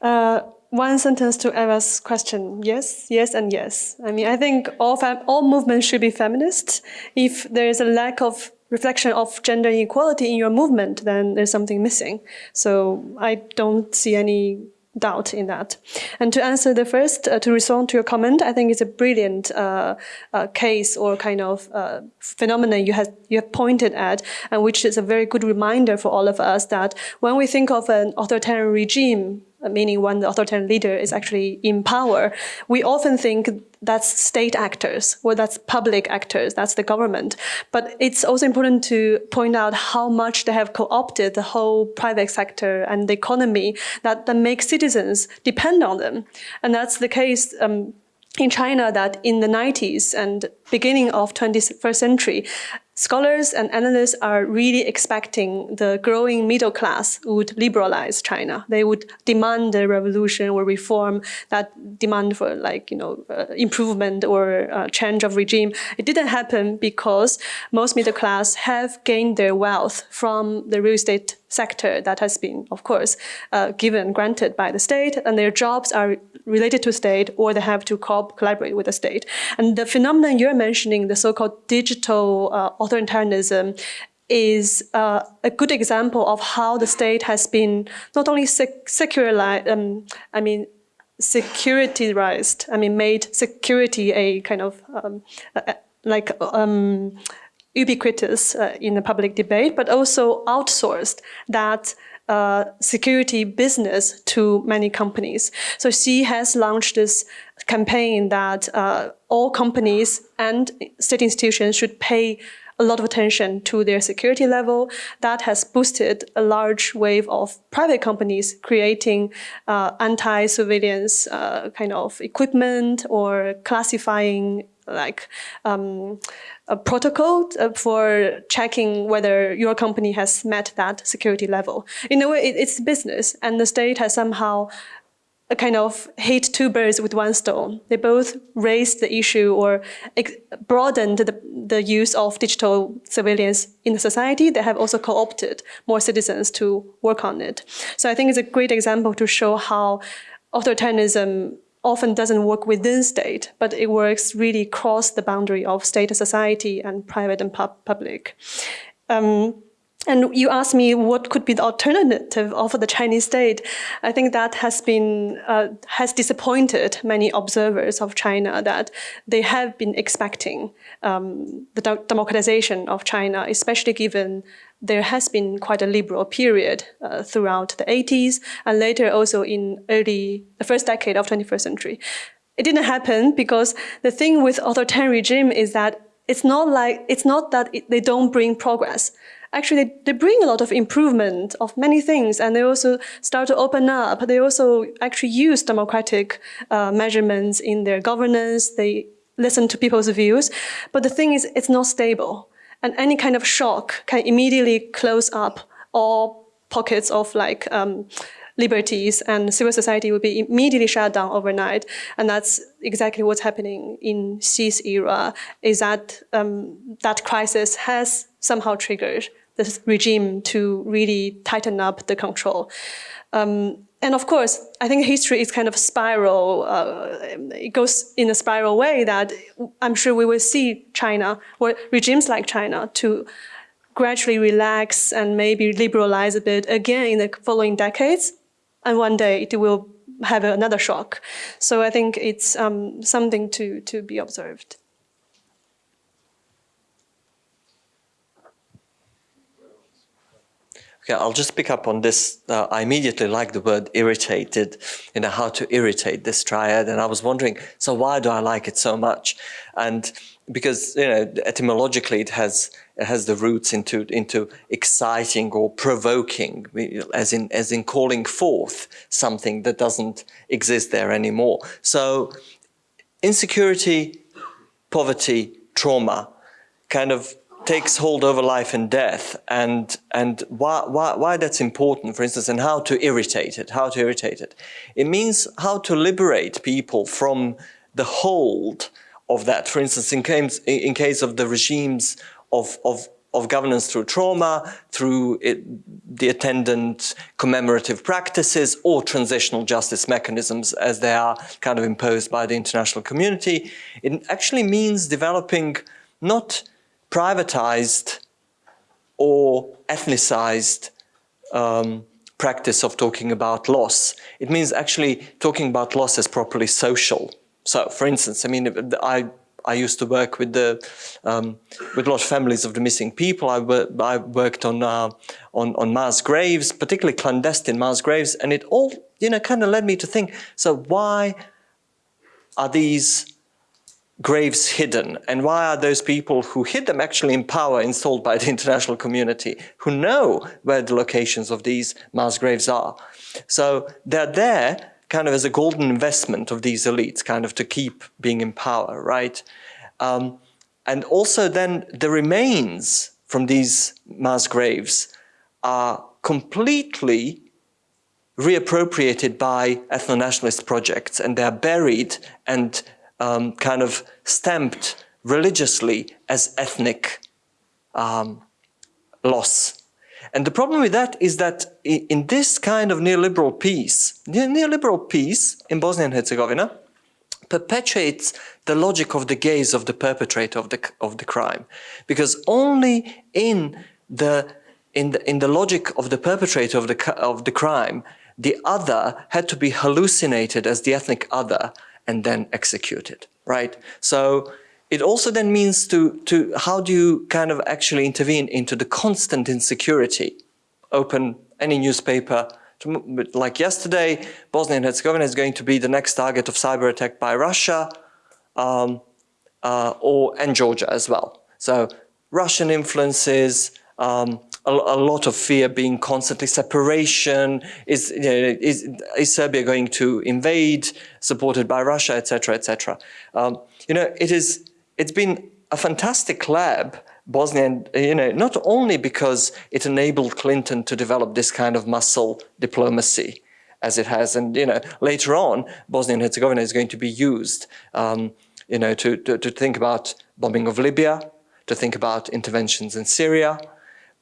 B: Uh, one sentence to Eva's question. Yes, yes, and yes. I mean, I think all, all movements should be feminist. If there is a lack of reflection of gender inequality in your movement, then there's something missing. So I don't see any doubt in that. And to answer the first, uh, to respond to your comment, I think it's a brilliant uh, uh, case or kind of uh, phenomenon you have, you have pointed at, and which is a very good reminder for all of us that when we think of an authoritarian regime, meaning when the authoritarian leader is actually in power, we often think that's state actors or that's public actors, that's the government. But it's also important to point out how much they have co-opted the whole private sector and the economy that, that makes citizens depend on them. And that's the case um, in China that in the 90s and beginning of 21st century, Scholars and analysts are really expecting the growing middle class would liberalize China. They would demand a revolution or reform that demand for like, you know, uh, improvement or uh, change of regime. It didn't happen because most middle class have gained their wealth from the real estate sector that has been, of course, uh, given, granted by the state, and their jobs are related to state or they have to co collaborate with the state. And the phenomenon you're mentioning, the so-called digital uh, authoritarianism, is uh, a good example of how the state has been not only sec securized, um, I mean, securitized, I mean, made security a kind of um, like um, ubiquitous uh, in the public debate, but also outsourced that uh, security business to many companies. So Xi has launched this campaign that uh, all companies and state institutions should pay a lot of attention to their security level. That has boosted a large wave of private companies creating uh, anti-surveillance uh, kind of equipment or classifying like um, a protocol uh, for checking whether your company has met that security level. In a way, it's business, and the state has somehow a kind of hit two birds with one stone. They both raised the issue or broadened the, the use of digital surveillance in the society. They have also co-opted more citizens to work on it. So I think it's a great example to show how authoritarianism often doesn't work within state, but it works really across the boundary of state and society and private and pub public. Um, and you asked me what could be the alternative of the Chinese state. I think that has been uh, has disappointed many observers of China that they have been expecting um, the democratization of China, especially given there has been quite a liberal period uh, throughout the 80s and later also in early the first decade of 21st century. It didn't happen because the thing with authoritarian regime is that it's not like it's not that it, they don't bring progress actually they, they bring a lot of improvement of many things and they also start to open up. They also actually use democratic uh, measurements in their governance. They listen to people's views. But the thing is, it's not stable. And any kind of shock can immediately close up all pockets of like um, liberties and civil society will be immediately shut down overnight. And that's exactly what's happening in Xi's era, is that um, that crisis has somehow triggered the regime to really tighten up the control. Um, and of course, I think history is kind of spiral. Uh, it goes in a spiral way that I'm sure we will see China or regimes like China to gradually relax and maybe liberalize a bit again in the following decades. And one day it will have another shock. So I think it's um, something to, to be observed.
C: Okay, I'll just pick up on this. Uh, I immediately like the word irritated, you know, how to irritate this triad. And I was wondering, so why do I like it so much? And because, you know, etymologically it has it has the roots into into exciting or provoking, as in as in calling forth something that doesn't exist there anymore. So insecurity, poverty, trauma kind of takes hold over life and death and and why, why, why that's important for instance and how to irritate it how to irritate it it means how to liberate people from the hold of that for instance in case in case of the regimes of of of governance through trauma, through it, the attendant commemorative practices or transitional justice mechanisms as they are kind of imposed by the international community. It actually means developing not privatized or ethnicized um, practice of talking about loss. It means actually talking about loss as properly social. So, for instance, I mean, I I used to work with the um, with a lot of families of the missing people. I, I worked on uh, on on mass graves, particularly clandestine mass graves, and it all you know kind of led me to think. So why are these graves hidden and why are those people who hid them actually in power installed by the international community who know where the locations of these mass graves are. So they're there kind of as a golden investment of these elites kind of to keep being in power, right? Um, and also then the remains from these mass graves are completely reappropriated by ethno-nationalist projects and they're buried and um, kind of stamped religiously as ethnic um, loss. And the problem with that is that in this kind of neoliberal peace, the neoliberal peace in Bosnia and Herzegovina perpetuates the logic of the gaze of the perpetrator of the, of the crime. Because only in the, in the, in the logic of the perpetrator of the, of the crime, the other had to be hallucinated as the ethnic other and then executed, right? So it also then means to, to how do you kind of actually intervene into the constant insecurity? Open any newspaper, like yesterday, Bosnia and Herzegovina is going to be the next target of cyber attack by Russia um, uh, or and Georgia as well. So Russian influences, um, a, a, lot of fear being constantly separation. Is, you know, is, is Serbia going to invade, supported by Russia, etc., etc. Um, you know, it is. It's been a fantastic lab, Bosnia, you know, not only because it enabled Clinton to develop this kind of muscle diplomacy as it has, and you know, later on, Bosnia and Herzegovina is going to be used, um, you know, to, to, to think about bombing of Libya, to think about interventions in Syria,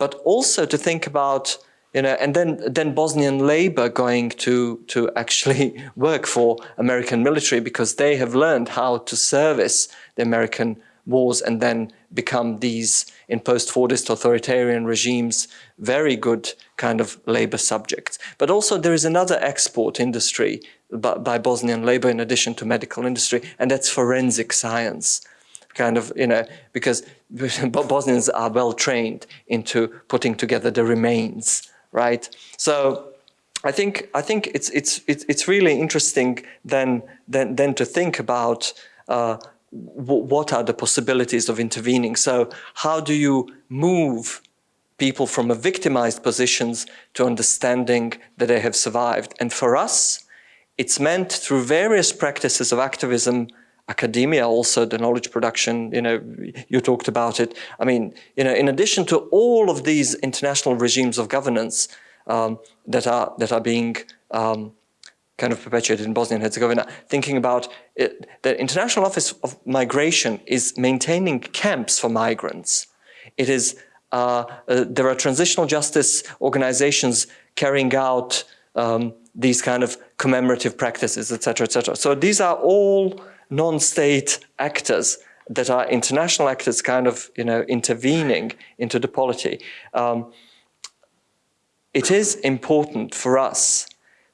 C: but also to think about you know, and then then Bosnian labor going to to actually work for American military because they have learned how to service the American wars and then become these, in post-Fordist authoritarian regimes, very good kind of labor subjects. But also there is another export industry by, by Bosnian labor in addition to medical industry, and that's forensic science kind of, you know, because Bosnians are well trained into putting together the remains, right? So I think I think it's it's it's really interesting then then then to think about uh, what are the possibilities of intervening. So how do you move people from a victimized positions to understanding that they have survived? And for us, it's meant through various practices of activism academia also the knowledge production you know you talked about it i mean you know in addition to all of these international regimes of governance um, that are that are being um, kind of perpetuated in Bosnia and Herzegovina, thinking about it, the International Office of Migration is maintaining camps for migrants. It is uh, uh, there are transitional justice organizations carrying out um, these kind of commemorative practices, etc., etc. So these are all non-state actors that are international actors kind of, you know, intervening into the polity. Um, it is important for us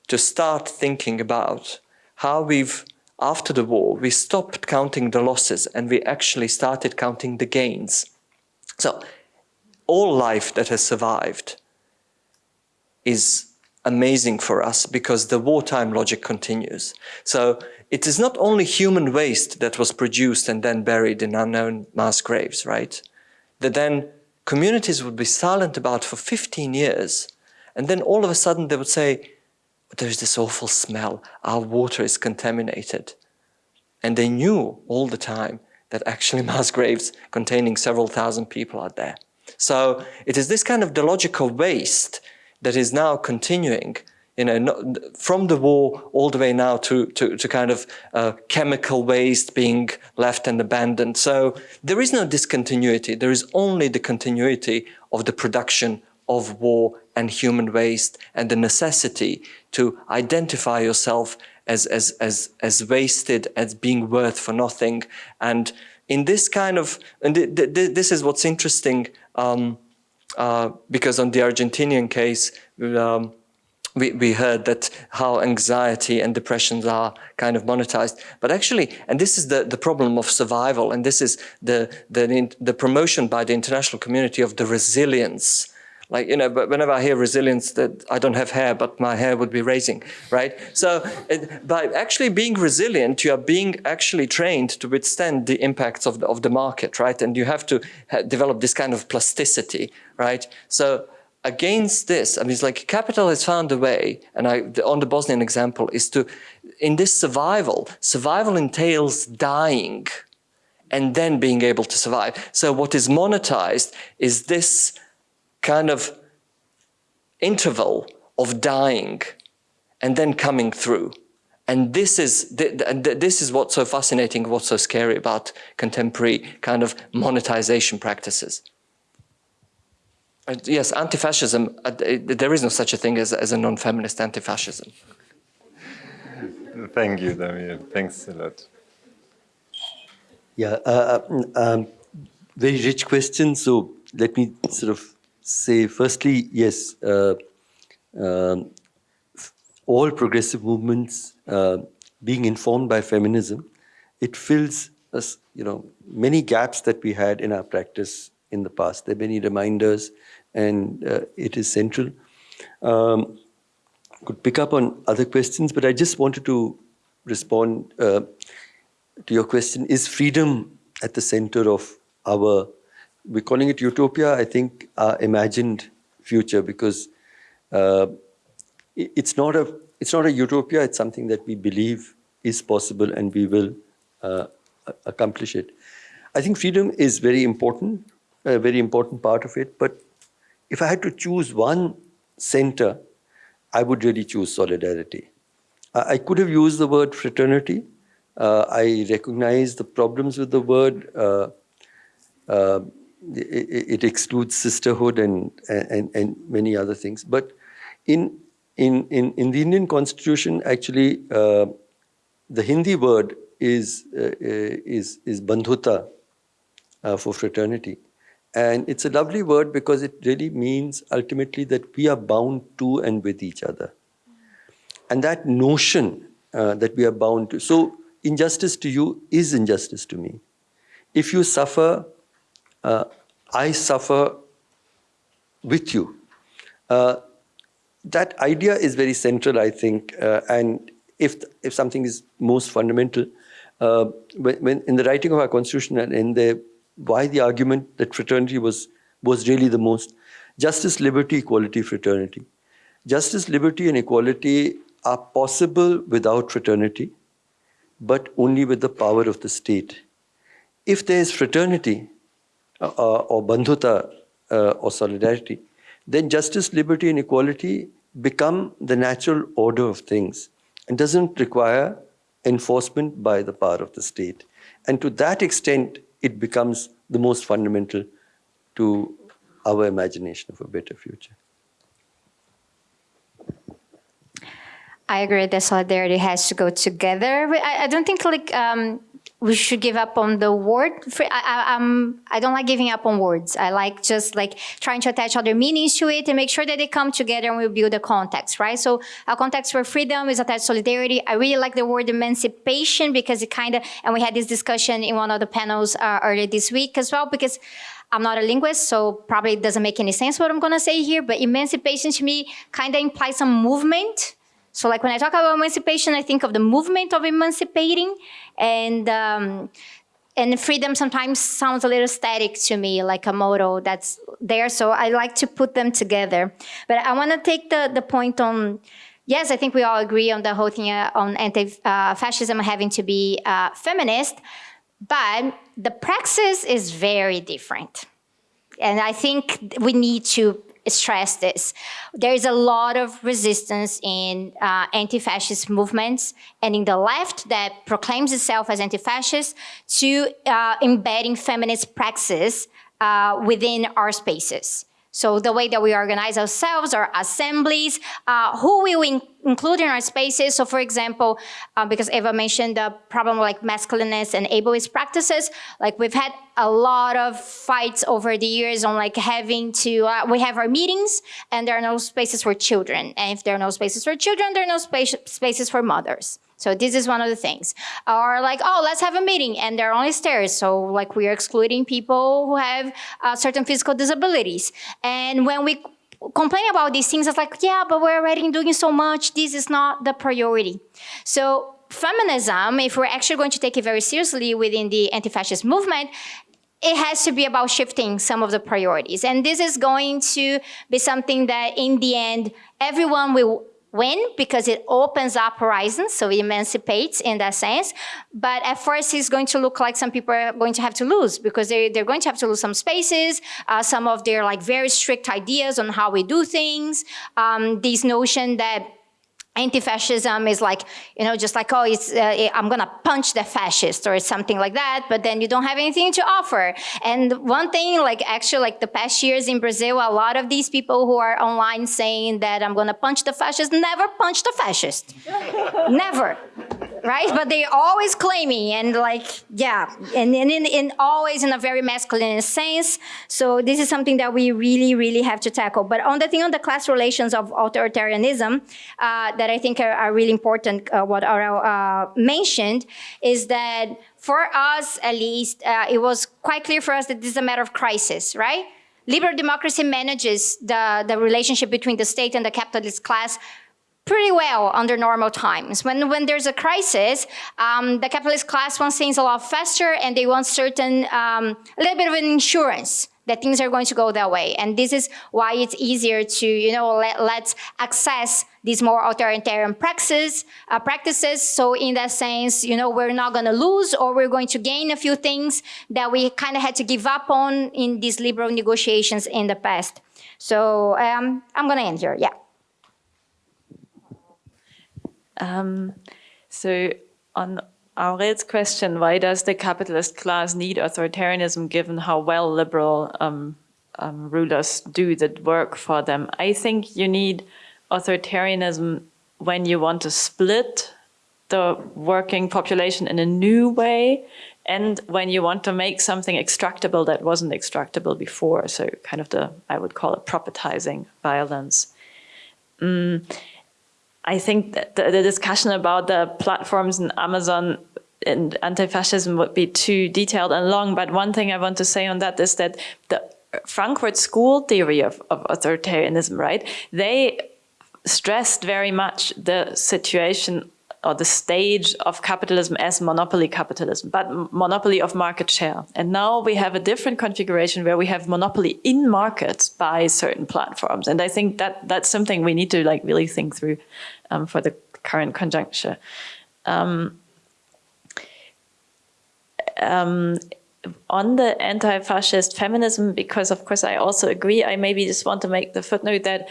C: to start thinking about how we've, after the war, we stopped counting the losses and we actually started counting the gains. So all life that has survived is amazing for us because the wartime logic continues. So it is not only human waste that was produced and then buried in unknown mass graves, right? That then communities would be silent about for 15 years. And then all of a sudden they would say, there's this awful smell, our water is contaminated. And they knew all the time that actually mass graves containing several thousand people are there. So it is this kind of the logical waste that is now continuing you know, from the war all the way now to, to, to kind of uh, chemical waste being left and abandoned. So there is no discontinuity. There is only the continuity of the production of war and human waste and the necessity to identify yourself as, as, as, as wasted, as being worth for nothing. And in this kind of, and th th this is what's interesting, um, uh, because on the Argentinian case, um, we, we heard that how anxiety and depressions are kind of monetized. But actually, and this is the, the problem of survival, and this is the, the, the promotion by the international community of the resilience. Like, you know, but whenever I hear resilience, that I don't have hair, but my hair would be raising, right? So it, by actually being resilient, you are being actually trained to withstand the impacts of the, of the market, right? And you have to develop this kind of plasticity, right? So against this, I mean, it's like capital has found a way, and I, the, on the Bosnian example, is to, in this survival, survival entails dying and then being able to survive. So what is monetized is this kind of interval of dying and then coming through. And this is, this is what's so fascinating, what's so scary about contemporary kind of monetization practices. Uh, yes, anti-fascism, uh, there is no such a thing as, as a non-feminist anti-fascism.
A: Thank you, Damir. Thanks a lot.
D: Yeah, uh, um, very rich question. So let me sort of say, firstly, yes, uh, um, all progressive movements uh, being informed by feminism, it fills us, you know, many gaps that we had in our practice in the past. There are many reminders and uh, it is central. Um, could pick up on other questions, but I just wanted to respond uh, to your question. Is freedom at the center of our, we're calling it utopia, I think, our imagined future because uh, it's not a it's not a utopia, it's something that we believe is possible and we will uh, accomplish it. I think freedom is very important, a very important part of it, but if I had to choose one center, I would really choose solidarity. I could have used the word fraternity. Uh, I recognize the problems with the word. Uh, uh, it, it, excludes sisterhood and, and, and many other things. But in, in, in, in the Indian constitution, actually, uh, the Hindi word is, uh, is, is bandhuta, uh, for fraternity. And it's a lovely word because it really means ultimately that we are bound to and with each other. And that notion uh, that we are bound to. So injustice to you is injustice to me. If you suffer, uh, I suffer with you. Uh, that idea is very central, I think. Uh, and if, if something is most fundamental, uh, when, when, in the writing of our constitution and in the why the argument that fraternity was was really the most justice, liberty, equality, fraternity. Justice, liberty, and equality are possible without fraternity, but only with the power of the state. If there is fraternity uh, uh or bandhuta uh, or solidarity, then justice, liberty, and equality become the natural order of things and doesn't require enforcement by the power of the state. And to that extent, it becomes the most fundamental to our imagination of a better future.
E: I agree that solidarity has to go together. I, I don't think like um, we should give up on the word. I, I, I don't like giving up on words. I like just like trying to attach other meanings to it and make sure that they come together and we build a context, right? So a context for freedom is attached to solidarity. I really like the word emancipation because it kind of, and we had this discussion in one of the panels uh, earlier this week as well, because I'm not a linguist, so probably it doesn't make any sense what I'm gonna say here, but emancipation to me kind of implies some movement so like when I talk about emancipation, I think of the movement of emancipating and um, and freedom sometimes sounds a little static to me, like a motto that's there. So I like to put them together. But I want to take the, the point on, yes, I think we all agree on the whole thing uh, on anti-fascism uh, having to be uh, feminist, but the praxis is very different. And I think we need to stress this. There is a lot of resistance in uh, anti-fascist movements and in the left that proclaims itself as anti-fascist to uh, embedding feminist praxis uh, within our spaces. So the way that we organize ourselves, our assemblies, uh, who we in include in our spaces. So for example, uh, because Eva mentioned the problem like masculinist and ableist practices, like we've had a lot of fights over the years on like having to, uh, we have our meetings and there are no spaces for children. And if there are no spaces for children, there are no space, spaces for mothers. So this is one of the things. Or like, oh, let's have a meeting and there are only stairs. So like we are excluding people who have uh, certain physical disabilities. And when we complain about these things, it's like, yeah, but we're already doing so much. This is not the priority. So feminism, if we're actually going to take it very seriously within the anti-fascist movement, it has to be about shifting some of the priorities. And this is going to be something that in the end, everyone will win because it opens up horizons, so it emancipates in that sense. But at first, it's going to look like some people are going to have to lose because they, they're going to have to lose some spaces, uh, some of their like very strict ideas on how we do things, um, this notion that anti-fascism is like, you know, just like, oh, it's, uh, I'm gonna punch the fascist or something like that, but then you don't have anything to offer. And one thing, like actually like the past years in Brazil, a lot of these people who are online saying that I'm gonna punch the fascist never punch the fascist. never, right? But they're always claiming and like, yeah, and, and in, in always in a very masculine sense. So this is something that we really, really have to tackle. But on the thing on the class relations of authoritarianism, uh, that I think are, are really important, uh, what Aurel uh, mentioned, is that for us, at least, uh, it was quite clear for us that this is a matter of crisis, right? Liberal democracy manages the, the relationship between the state and the capitalist class pretty well under normal times. When, when there's a crisis, um, the capitalist class wants things a lot faster and they want certain, um, a little bit of an insurance that things are going to go that way. And this is why it's easier to, you know, let, let's access these more authoritarian practices, uh, practices. So in that sense, you know, we're not going to lose or we're going to gain a few things that we kind of had to give up on in these liberal negotiations in the past. So um, I'm going to end here. Yeah.
F: Um, so on Aurel's question, why does the capitalist class need authoritarianism given how well liberal um, um, rulers do the work for them? I think you need authoritarianism when you want to split the working population in a new way and when you want to make something extractable that wasn't extractable before. So kind of the, I would call it propertizing violence. Mm, I think the, the discussion about the platforms and Amazon and anti-fascism would be too detailed and long, but one thing I want to say on that is that the Frankfurt School theory of, of authoritarianism, right? They stressed very much the situation or the stage of capitalism as monopoly capitalism, but monopoly of market share. And now we have a different configuration where we have monopoly in markets by certain platforms. And I think that that's something we need to like really think through um, for the current conjuncture. Um, um, on the anti-fascist feminism, because of course I also agree, I maybe just want to make the footnote that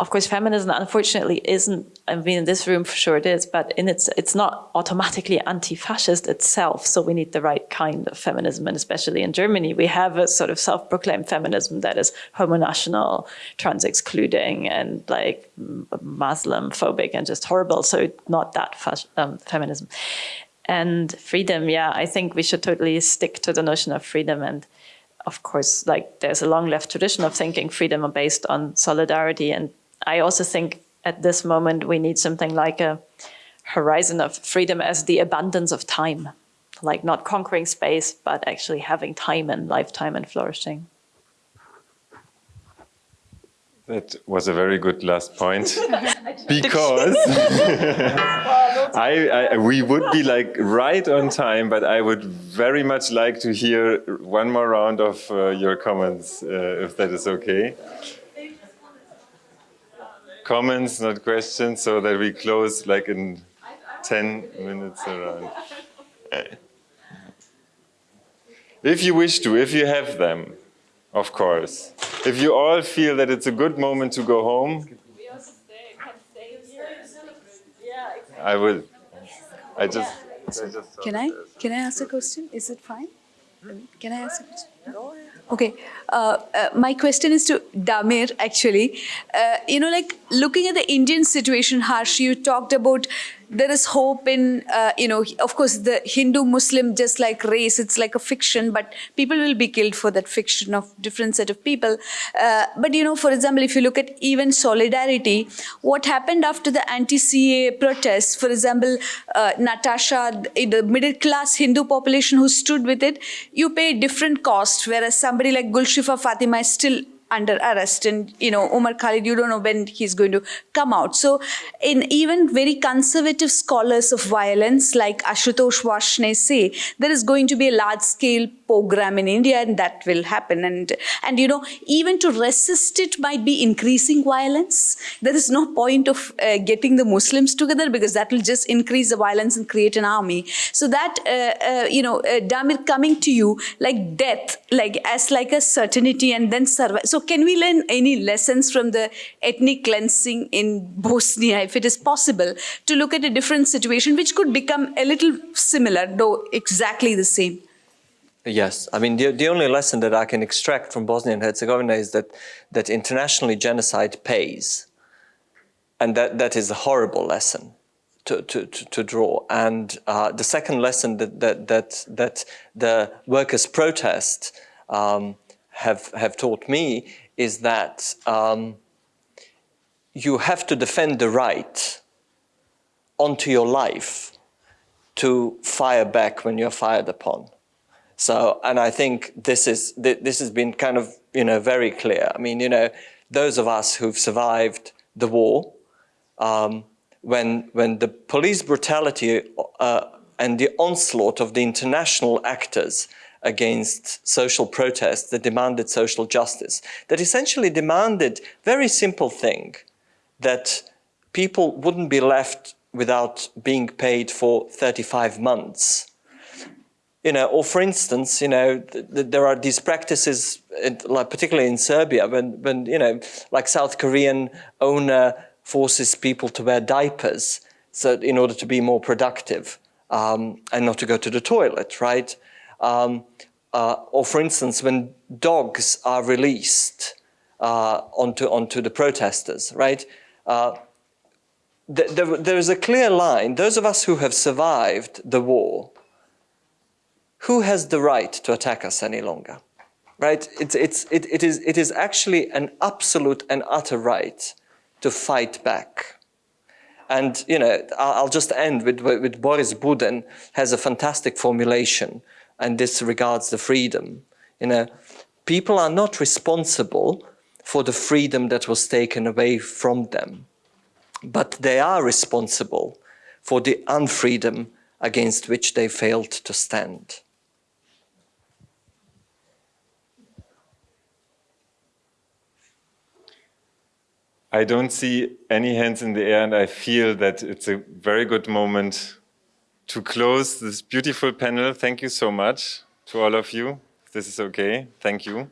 F: of course, feminism unfortunately isn't, I mean, in this room for sure it is, but in its, it's not automatically anti-fascist itself. So we need the right kind of feminism. And especially in Germany, we have a sort of self-proclaimed feminism that is homo-national, trans-excluding and like Muslim phobic and just horrible. So not that um, feminism. And freedom, yeah, I think we should totally stick to the notion of freedom and of course, like there's a long left tradition of thinking freedom are based on solidarity and I also think at this moment we need something like a horizon of freedom as the abundance of time, like not conquering space, but actually having time and lifetime and flourishing.
A: That was a very good last point. Because I, I, we would be like right on time, but I would very much like to hear one more round of uh, your comments, uh, if that is okay comments, not questions, so that we close like in 10 minutes around. If you wish to, if you have them, of course. If you all feel that it's a good moment to go home, I will. I just. I just
L: can I can I ask a question? Is it fine? Hmm? Can I ask a question? Okay, uh, uh, my question is to Damir actually. Uh, you know, like looking at the Indian situation, Harsh, you talked about there is hope in, uh, you know, of course, the Hindu Muslim, just like race, it's like a fiction, but people will be killed for that fiction of different set of people. Uh, but, you know, for example, if you look at even solidarity, what happened after the anti-CAA protests, for example, uh, Natasha, the middle class Hindu population who stood with it, you pay different cost, whereas somebody like Gulshifa Fatima is still under arrest and you know Omar Khalid you don't know when he's going to come out. So in even very conservative scholars of violence like Ashutosh Varshney say there is going to be a large scale pogrom in India and that will happen. And and you know even to resist it might be increasing violence. There is no point of uh, getting the Muslims together because that will just increase the violence and create an army. So that uh, uh, you know uh, Damir coming to you like death like as like a certainty and then survive. So can we learn any lessons from the ethnic cleansing in Bosnia, if it is possible, to look at a different situation which could become a little similar, though exactly the same?
C: Yes, I mean, the, the only lesson that I can extract from Bosnia and Herzegovina is that, that internationally genocide pays. And that, that is a horrible lesson to, to, to, draw. And uh, the second lesson that, that, that, that the workers' protest um, have, have taught me is that um, you have to defend the right onto your life to fire back when you're fired upon. So, and I think this is this has been kind of you know very clear. I mean, you know, those of us who've survived the war, um, when when the police brutality uh, and the onslaught of the international actors against social protests that demanded social justice, that essentially demanded very simple thing, that people wouldn't be left without being paid for 35 months. You know, or for instance, you know, th th there are these practices, in, like particularly in Serbia, when, when, you know, like South Korean owner forces people to wear diapers so in order to be more productive um, and not to go to the toilet, right? Um, uh, or for instance, when dogs are released uh, onto, onto the protesters, right? Uh, th there, there is a clear line. Those of us who have survived the war, who has the right to attack us any longer? Right? It's, it's, it, it, is, it is actually an absolute and utter right to fight back. And, you know, I'll just end with, with Boris Buden has a fantastic formulation, and this regards the freedom. You know, people are not responsible for the freedom that was taken away from them, but they are responsible for the unfreedom against which they failed to stand.
A: I don't see any hands in the air and I feel that it's a very good moment to close this beautiful panel. Thank you so much to all of you. This is okay, thank you.